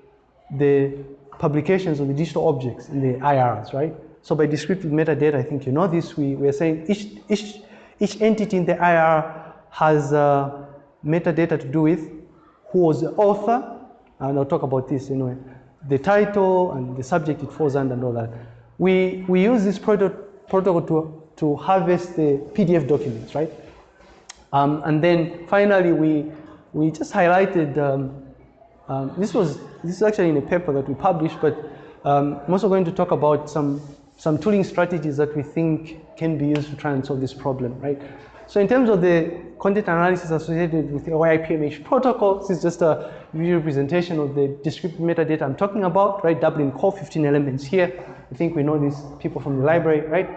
the publications of the digital objects in the IRs, right? So by descriptive metadata, I think you know this, we, we're saying each, each, each entity in the IR has uh, metadata to do with who was the author, and I'll talk about this anyway, the title and the subject it falls under and all that. We, we use this proto- protocol to, to harvest the PDF documents, right? Um, and then finally, we, we just highlighted, um, um, this was, this is actually in a paper that we published, but um, I'm also going to talk about some, some tooling strategies that we think can be used to try and solve this problem, right? So in terms of the content analysis associated with the OAI-PMH protocol, this is just a visual representation of the descriptive metadata I'm talking about, right? Dublin core, 15 elements here. I think we know these people from the library, right?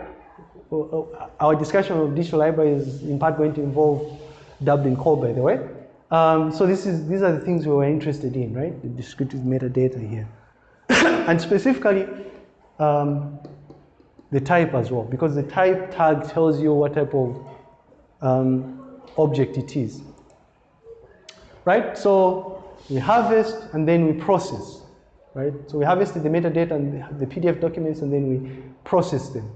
Uh, Our discussion of digital library is in part going to involve Dublin core, by the way. Um, so this is, these are the things we were interested in, right? The descriptive metadata here. [COUGHS] and specifically, um, the type as well, because the type tag tells you what type of um, object it is. Right? So we harvest and then we process. Right? So we harvested the metadata and the PDF documents and then we process them.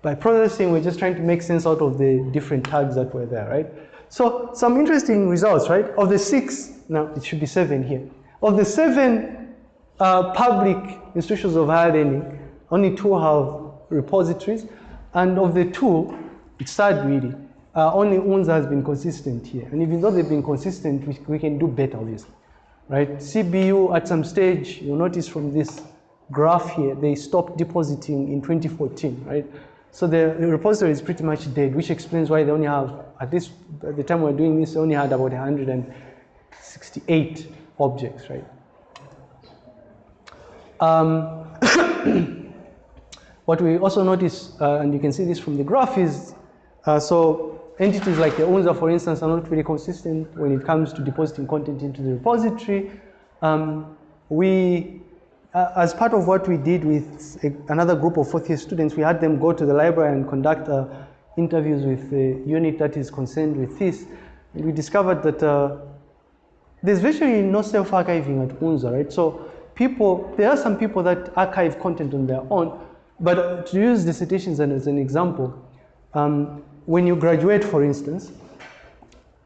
By processing, we're just trying to make sense out of the different tags that were there, right? So some interesting results, right? Of the six, now it should be seven here. Of the seven uh, public institutions of higher learning, only two have repositories, and of the two, it's sad really, uh, only UNZA has been consistent here. And even though they've been consistent, we, we can do better, obviously, right? CBU at some stage, you'll notice from this graph here, they stopped depositing in 2014, right? So the, repository is pretty much dead, which explains why they only have, at this, at the time we're doing this, they only had about 168 objects, right? Um, [COUGHS] what we also notice, uh, and you can see this from the graph, is uh, so entities like the UNZA, for instance, are not really consistent when it comes to depositing content into the repository. Um, we, uh, as part of what we did with a, another group of fourth year students, we had them go to the library and conduct uh, interviews with the unit that is concerned with this. And we discovered that uh, there's virtually no self-archiving at UNZA, right? So people, there are some people that archive content on their own, but to use dissertations as an example, um, when you graduate, for instance,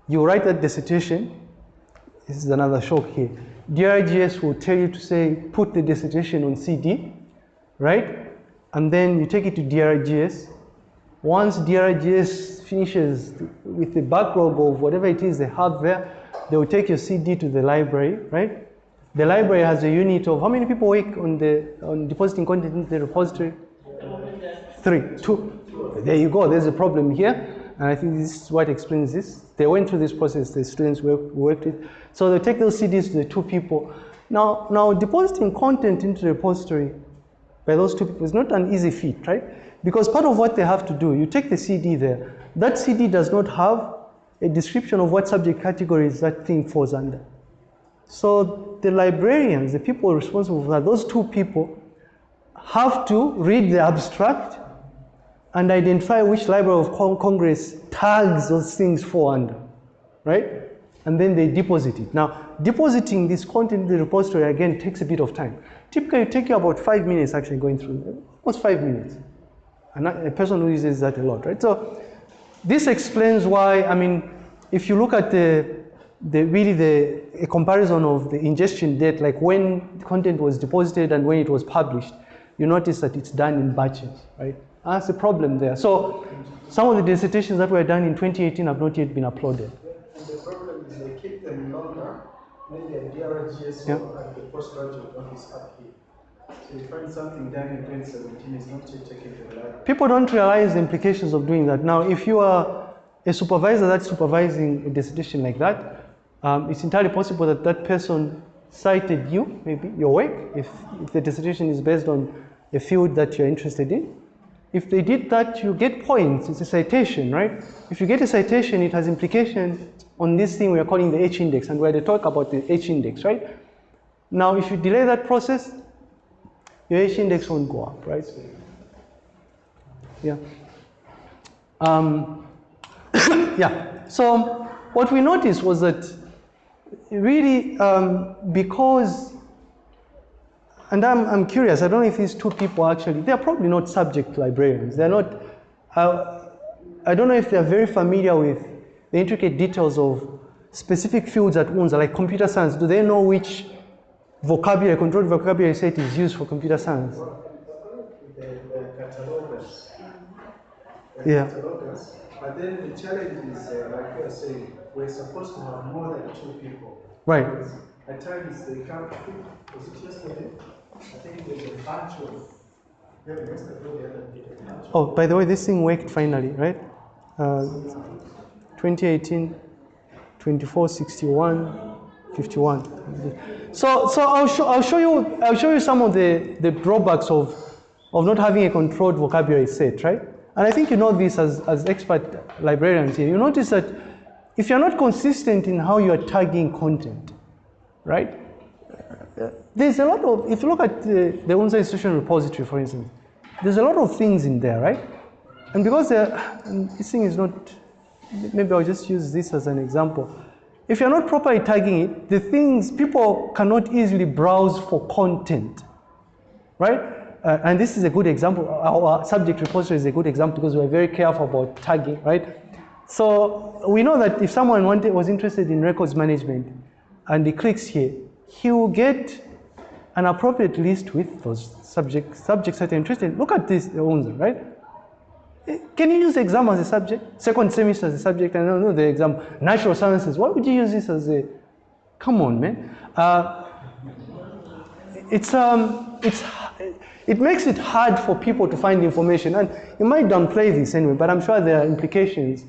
you write that dissertation, this is another shock here. DRGS will tell you to say, put the dissertation on CD, right? And then you take it to DRGS. Once DRGS finishes with the backlog of whatever it is they have there, they will take your CD to the library, right? The library has a unit of how many people work on the on depositing content in the repository? Three, two. There you go. There's a problem here, and I think this is what explains this. They went through this process. The students work, worked with. So they take those CDs to the two people. Now, now depositing content into the repository by those two people is not an easy feat, right? Because part of what they have to do, you take the CD there. That CD does not have a description of what subject categories that thing falls under. So the librarians, the people responsible for that, those two people have to read the abstract and identify which Library of Con- Congress tags those things fall under, right? And then they deposit it. Now, depositing this content in the repository again takes a bit of time. Typically, it takes you about five minutes actually going through, almost five minutes. And a person who uses that a lot, right? So this explains why, I mean, if you look at the, the really the comparison of the ingestion date, like when content was deposited and when it was published, you notice that it's done in batches, right? That's a problem there. So some of the dissertations that were done in 2018 have not yet been uploaded. And the problem is they keep them longer, maybe at DRGS Yeah. at the postgraduate office up here. So you find something done in 2017 is not yet taken to the library. People don't realize the implications of doing that. Now, if you are a supervisor that's supervising a dissertation like that, um, it's entirely possible that that person cited you, maybe your work, if, if the dissertation is based on a field that you're interested in. If they did that, you get points. It's a citation, right? If you get a citation, it has implications on this thing we are calling the H index, and where they talk about the H index, right? Now, if you delay that process, your H index won't go up, right? Yeah. Um, [COUGHS] yeah. So what we noticed was that really um, because, and I'm, I'm curious, I don't know if these two people actually, they're probably not subject librarians. They're not, uh, I don't know if they're very familiar with the intricate details of specific fields at UNZA, like computer science. Do they know which vocabulary, controlled vocabulary set is used for computer science? The, the catalogers. The Yeah. Catalogers. But then the challenge is, uh, like you are saying, we're supposed to have more than two people. Right. At times they come, was it yesterday? Oh, by the way, this thing worked finally, right? Uh, 2018, 24, 61, 51. So, so I'll, show, I'll show you, I'll show you some of the, the drawbacks of, of not having a controlled vocabulary set, right? And I think you know this as, as expert librarians here. You notice that if you're not consistent in how you are tagging content, right? There's a lot of, if you look at the, the UNZA institutional repository, for instance, there's a lot of things in there, right? And because and [SIGHS] this thing is not, maybe I'll just use this as an example. If you're not properly tagging it, the things, people cannot easily browse for content, right? Uh, and this is a good example. Our subject repository is a good example because we're very careful about tagging, right? So we know that if someone wanted, was interested in records management and he clicks here, he will get an appropriate list with those subjects, subjects that are interested. Look at this, the UNZA, right? Eh, Can you use exam as a subject? Second semester as a subject? I don't know the exam. Natural sciences. Why would you use this as a? Come on, man. Uh, it's um, it's it makes it hard for people to find information, and you might downplay this anyway. But I'm sure there are implications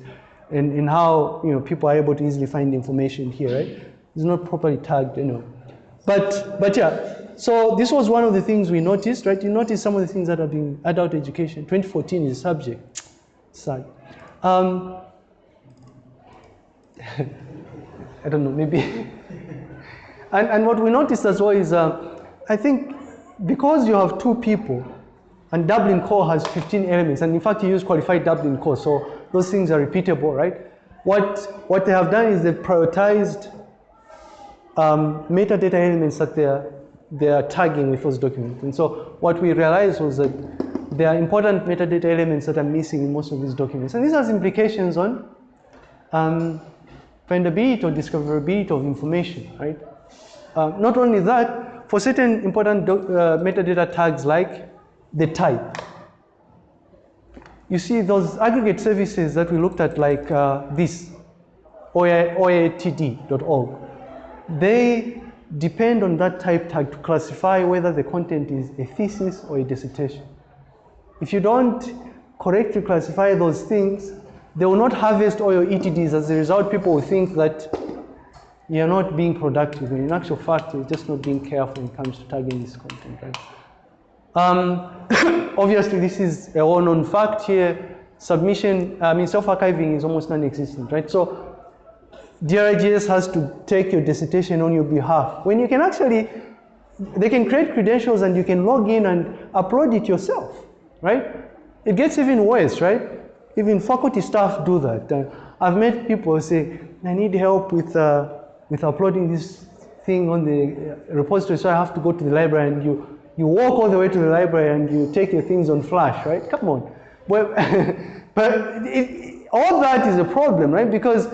in, in how you know people are able to easily find information here, right? It's not properly tagged, you know. But but yeah. So this was one of the things we noticed, right? You notice some of the things that are being adult education. 2014 is a subject. Sad. Um, [LAUGHS] I don't know. Maybe. [LAUGHS] And, and what we noticed as well is, uh, I think because you have two people, and Dublin core has 15 elements, and in fact you use qualified Dublin core, so those things are repeatable, right? What, what they have done is they've prioritized um, metadata elements that they're, they're tagging with those documents. And so what we realized was that there are important metadata elements that are missing in most of these documents. And this has implications on um, findability or discoverability of information, right? Uh, not only that, for certain important uh, metadata tags like the type, you see those aggregate services that we looked at like uh, this, oatd.org, they depend on that type tag to classify whether the content is a thesis or a dissertation. If you don't correctly classify those things, they will not harvest all your ETDs. As a result, people will think that you're not being productive. When in actual fact, you're just not being careful when it comes to tagging this content, right? Um, [COUGHS] obviously, this is a well-known fact here. Submission, I mean, self-archiving is almost non-existent, right? So DRIGS has to take your dissertation on your behalf. When you can actually, they can create credentials and you can log in and upload it yourself, right? It gets even worse, right? Even faculty staff do that. Uh, I've met people say, I need help with, uh, with uploading this thing on the uh, repository, so I have to go to the library and you, you walk all the way to the library and you take your things on flash, right? Come on. Well, [LAUGHS] but it, all that is a problem, right? Because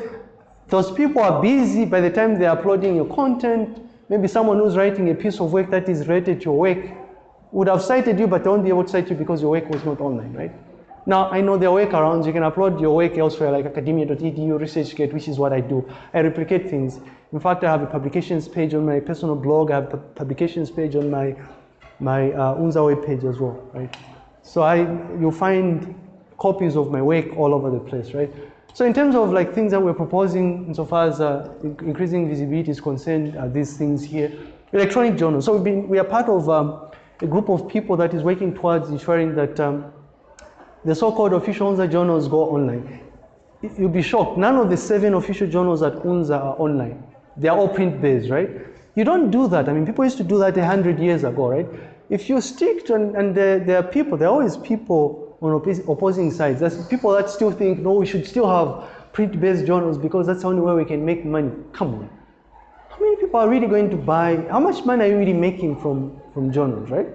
those people are busy by the time they're uploading your content. Maybe someone who's writing a piece of work that is related to your work would have cited you, but they won't be able to cite you because your work was not online, right? Now, I know there are workarounds. You can upload your work elsewhere, like academia.edu, ResearchGate, which is what I do. I replicate things. In fact, I have a publications page on my personal blog. I have a publications page on my, my uh, UNZA web page as well, right? So I, you'll find copies of my work all over the place, right? So in terms of like things that we're proposing, insofar as uh, increasing visibility is concerned, are these things here. Electronic journals. So we've been, we are part of um, a group of people that is working towards ensuring that um, the so-called official UNZA journals go online. You'll be shocked. None of the seven official journals at UNZA are online. They are all print-based, right? You don't do that. I mean, people used to do that a hundred years ago, right? If you stick to, and, and there, there are people, there are always people on opposing sides. There's people that still think, no, we should still have print-based journals because that's the only way we can make money. Come on. How many people are really going to buy? How much money are you really making from, from journals, right?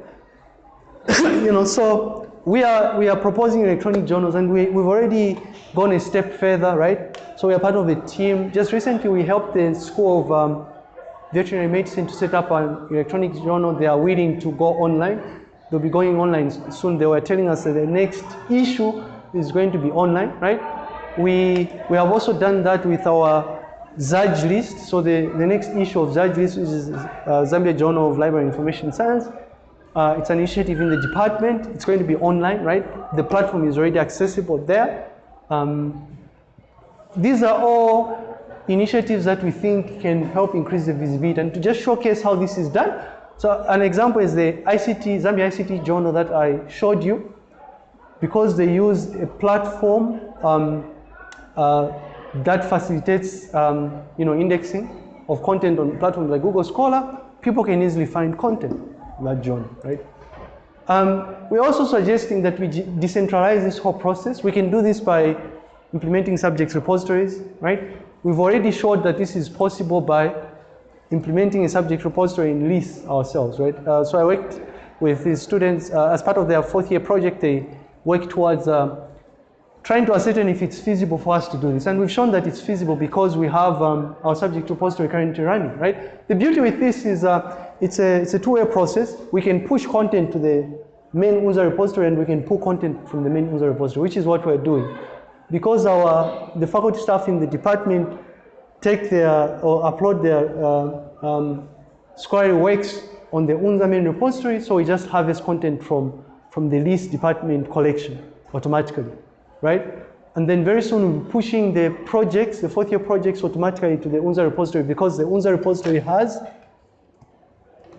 [LAUGHS] you know, so we are we are proposing electronic journals, and we we've already gone a step further, right? So we are part of a team. Just recently, we helped the School of um, Veterinary Medicine to set up an electronic journal. They are willing to go online. They'll be going online soon. They were telling us that the next issue is going to be online, right? We we have also done that with our ZAJLIS. So the, the next issue of ZAJLIS is uh, Zambia Journal of Library Information Science. Uh, it's an initiative in the department. It's going to be online, right? The platform is already accessible there. Um, these are all initiatives that we think can help increase the visibility. And to just showcase how this is done, so an example is the ICT, Zambia ICT journal that I showed you. Because they use a platform um, uh, that facilitates um, you know, indexing of content on platforms like Google Scholar, people can easily find content that journal, right? Um, we're also suggesting that we decentralize this whole process. We can do this by implementing subjects repositories, right? We've already showed that this is possible by implementing a subject repository in LIS ourselves, right? Uh, so I worked with these students uh, as part of their fourth year project. They worked towards uh, trying to ascertain if it's feasible for us to do this. And we've shown that it's feasible because we have um, our subject repository currently running, right? The beauty with this is uh, it's a, it's a two-way process. We can push content to the main user repository and we can pull content from the main user repository, which is what we're doing. Because our, the faculty staff in the department take their, or upload their uh, um, scholarly works on the UNZA main repository, so we just harvest content from, from the LIS department collection automatically right? And then very soon we'll be pushing the projects, the fourth year projects automatically to the UNZA repository because the UNZA repository has,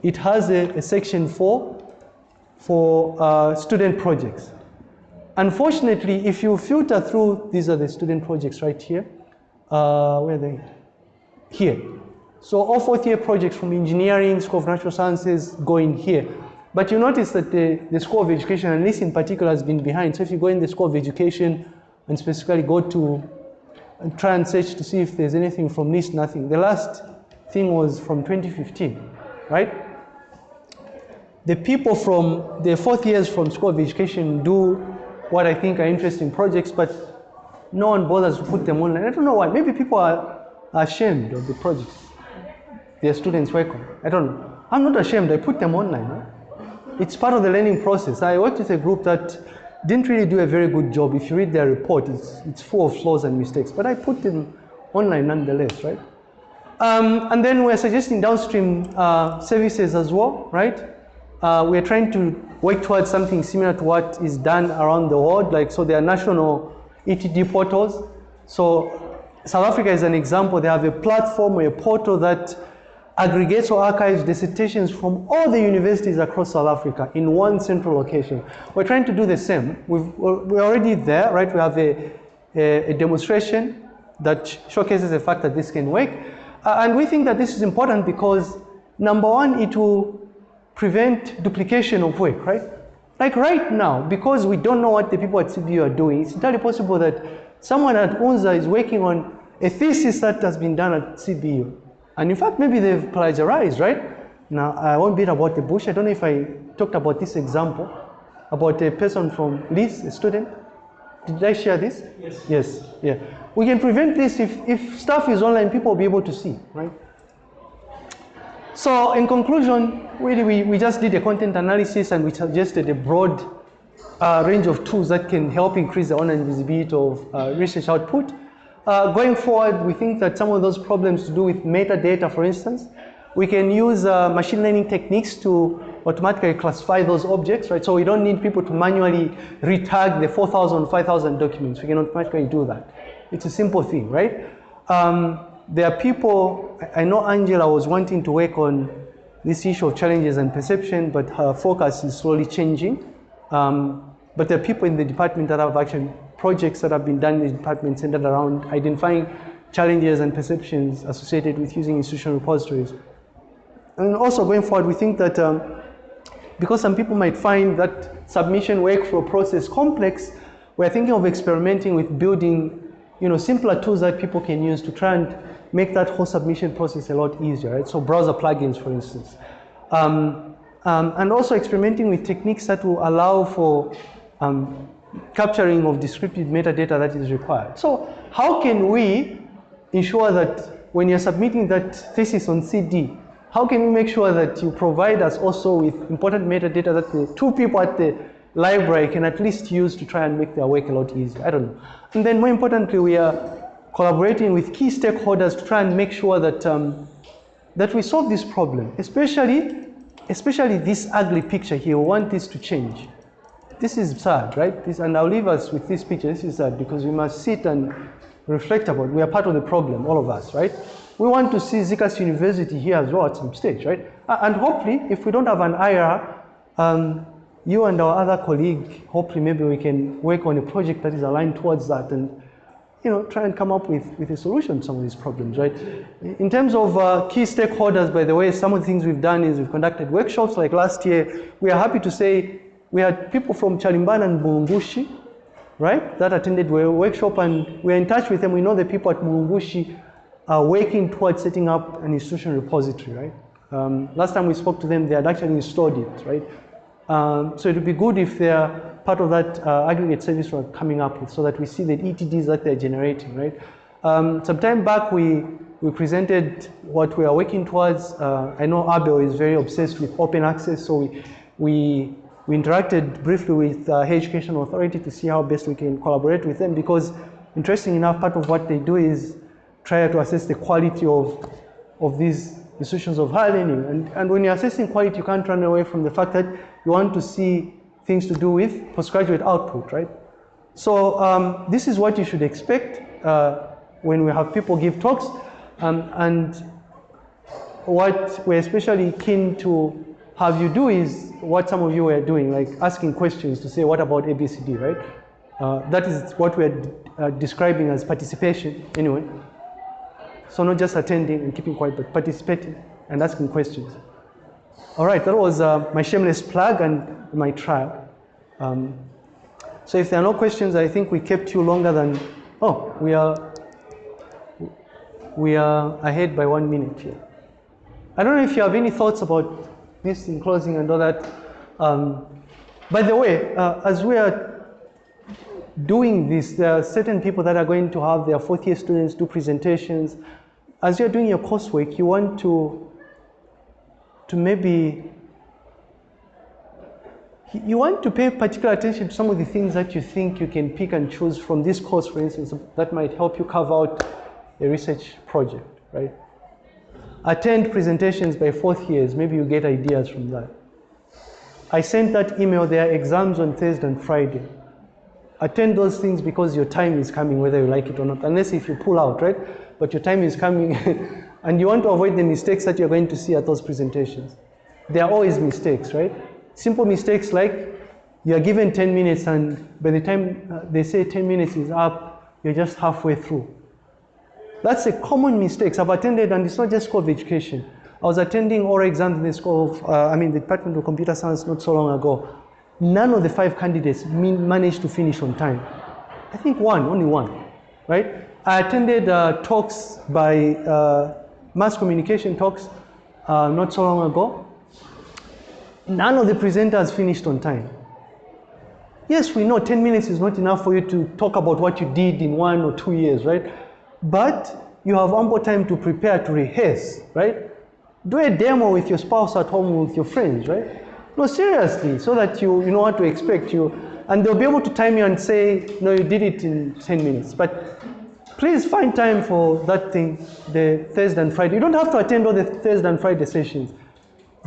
it has a, a section for, for uh, student projects. Unfortunately, if you filter through, these are the student projects right here. Uh, where are they? Here. So all fourth year projects from engineering, School of Natural Sciences go in here. But you notice that the, the School of Education, and this in particular, has been behind. So if you go in the School of Education and specifically go to and try and search to see if there's anything from this, nothing. The last thing was from 2015, right? The people from the fourth years from School of Education do what I think are interesting projects, but no one bothers to put them online. I don't know why. Maybe people are ashamed of the projects their students work on. I don't know. I'm not ashamed. I put them online. It's part of the learning process. I worked with a group that didn't really do a very good job. If you read their report, it's, it's full of flaws and mistakes. But I put them online nonetheless, right? Um, and then we're suggesting downstream uh, services as well, right? Uh, we're trying to work towards something similar to what is done around the world. Like, so there are national ETD portals. So South Africa is an example. They have a platform or a portal that aggregates or archives dissertations from all the universities across South Africa in one central location. We're trying to do the same. We've, we're already there, right? We have a, a, a demonstration that showcases the fact that this can work. Uh, and we think that this is important because, number one, it will prevent duplication of work, right? Like right now, because we don't know what the people at CBU are doing, it's entirely possible that someone at UNZA is working on a thesis that has been done at CBU. And in fact, maybe they've plagiarized, right? Now, I won't beat about the bush. I don't know if I talked about this example, about a person from Leeds, a student. Did I share this? Yes. Yes, yeah. We can prevent this if, if stuff is online, people will be able to see, right? So in conclusion, really we, we just did a content analysis and we suggested a broad uh, range of tools that can help increase the online visibility of uh, research output. Uh, going forward, we think that some of those problems to do with metadata, for instance, we can use uh, machine learning techniques to automatically classify those objects, right? So we don't need people to manually retag the 4,000, 5,000 documents. We can automatically do that. It's a simple thing, right? Um, there are people, I know Angela was wanting to work on this issue of challenges and perception, but her focus is slowly changing. Um, but there are people in the department that have actually projects that have been done in the department centered around identifying challenges and perceptions associated with using institutional repositories. And also going forward, we think that um, because some people might find that submission workflow process complex, we're thinking of experimenting with building you know, simpler tools that people can use to try and make that whole submission process a lot easier, right? So browser plugins, for instance. Um, um, and also experimenting with techniques that will allow for um, capturing of descriptive metadata that is required. So how can we ensure that when you're submitting that thesis on CD, how can we make sure that you provide us also with important metadata that the two people at the library can at least use to try and make their work a lot easier? I don't know. And then more importantly, we are collaborating with key stakeholders to try and make sure that, um, that we solve this problem, especially, especially this ugly picture here. We want this to change. This is sad, right? This, and I'll leave us with this picture. This is sad because we must sit and reflect about. We are part of the problem, all of us, right? We want to see ZCAS University here as well at some stage, right? And hopefully, if we don't have an IR, um, you and our other colleague, hopefully maybe we can work on a project that is aligned towards that and you know, try and come up with, with a solution to some of these problems, right? In terms of uh, key stakeholders, by the way, some of the things we've done is we've conducted workshops like last year. We are happy to say we had people from Chalimbana and Mulungushi, right, that attended a workshop and we're in touch with them. We know the people at Mulungushi are working towards setting up an institutional repository, right? Um, last time we spoke to them, they had actually installed it, right? Um, so it would be good if they're part of that uh, aggregate service we're coming up with so that we see the ETDs that they're generating, right? Um, some time back, we, we presented what we are working towards. Uh, I know Abel is very obsessed with open access, so we, we, we interacted briefly with uh, Education Authority to see how best we can collaborate with them because interesting enough, part of what they do is try to assess the quality of, of these institutions of higher learning. And, and when you're assessing quality, you can't run away from the fact that you want to see things to do with postgraduate output, right? So um, this is what you should expect uh, when we have people give talks. Um, and what we're especially keen to have you do is what some of you were doing, like asking questions to say, what about ABCD, right? Uh, that is what we're uh, describing as participation, anyway. So not just attending and keeping quiet, but participating and asking questions. All right, that was uh, my shameless plug and my trial. Um, so if there are no questions, I think we kept you longer than. Oh, we are. We are ahead by one minute here. I don't know if you have any thoughts about this in closing and all that. Um, by the way, uh, as we are doing this, there are certain people that are going to have their fourth year students do presentations. As you're doing your coursework, you want to to maybe you want to pay particular attention to some of the things that you think you can pick and choose from this course, for instance, that might help you carve out a research project, right? Attend presentations by fourth years, maybe you get ideas from that. I sent that email, there are exams on Thursday and Friday. Attend those things because your time is coming, whether you like it or not, unless if you pull out, right? But your time is coming, [LAUGHS] and you want to avoid the mistakes that you're going to see at those presentations. There are always mistakes, right? Simple mistakes like you are given 10 minutes, and by the time uh, they say 10 minutes is up, you're just halfway through. That's a common mistake. I've attended, and it's not just School of Education. I was attending oral exams in the School of, uh, I mean, the Department of Computer Science not so long ago. None of the five candidates managed to finish on time. I think one, only one, right? I attended uh, talks by uh, mass communication talks uh, not so long ago. None of the presenters finished on time. Yes, we know 10 minutes is not enough for you to talk about what you did in one or two years, right? But you have ample time to prepare, to rehearse, right? Do a demo with your spouse at home with your friends, right? No, seriously, so that you, you know what to expect. You, and they'll be able to time you and say, no, you did it in 10 minutes. But please find time for that thing, the Thursday and Friday. You don't have to attend all the Thursday and Friday sessions.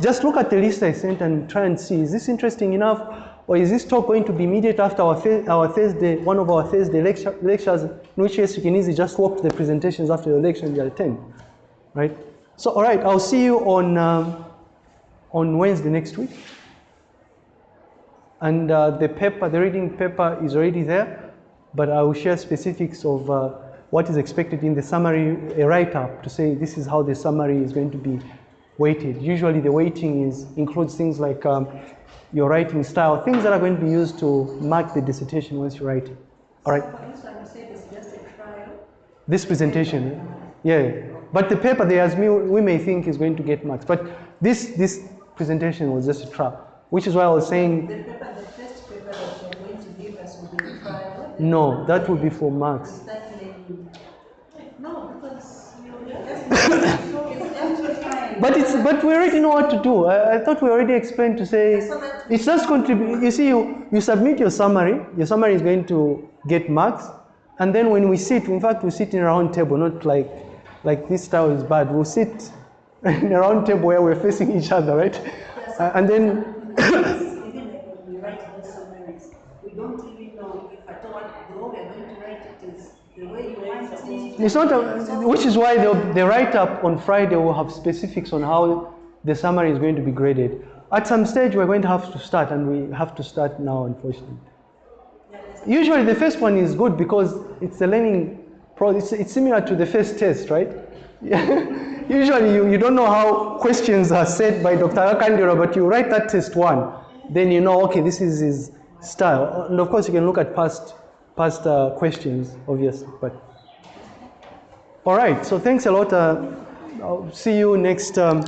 Just look at the list I sent and try and see, is this interesting enough? Or is this talk going to be immediate after our, our Thursday, one of our Thursday lecture, lectures, in which case you can easily just walk to the presentations after the lecture and you attend, right? So, all right, I'll see you on, um, on Wednesday next week. And uh, the paper, the reading paper is already there, but I will share specifics of uh, what is expected in the summary, a write-up to say this is how the summary is going to be weighted. Usually the weighting is, includes things like um, your writing style, things that are going to be used to mark the dissertation once you write. All right, For instance, you said it's just a trial. this presentation, yeah. But the paper there, as we, we may think, is going to get marks. But this, this presentation was just a trial, which is why I was saying, The paper, the first paper that you're going to give us will be a trial. no, that would be for marks. Is that learning? No, because you just, it's just a trial. [COUGHS] But it's but we already know what to do. I, I thought we already explained to say it's just contribute. You see, you, you submit your summary. Your summary is going to get marks, and then when we sit, in fact, we sit in a round table, not like like this style is bad. We'll sit [LAUGHS] in a round table where we're facing each other, right? Uh, and then [COUGHS] [COUGHS] Even like when we write those summaries, we don't even know if at all the way we're going to write it is the way you want it. It's not, a, which is why the, the write up on Friday will have specifics on how the summary is going to be graded. At some stage, we're going to have to start, and we have to start now, unfortunately. Usually the first one is good because it's the learning process. It's, it's similar to the first test, right? [LAUGHS] Usually you, you don't know how questions are set by Dr. Akandira, but you write that test one, then you know, okay, this is his style. And of course you can look at past, past uh, questions, obviously, but. All right, so thanks a lot. Uh, I'll see you next, um,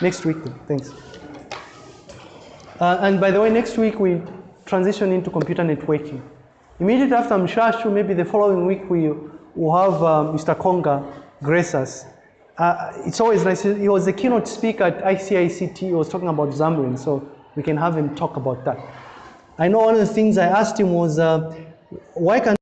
next week. Thanks. Uh, and by the way, next week we transition into computer networking. Immediately after Mshashu, maybe the following week we will have uh, Mr. Konga grace us. Uh, it's always nice. He was the keynote speaker at ICICT. He was talking about Xamarin, so we can have him talk about that. I know one of the things I asked him was, uh, why can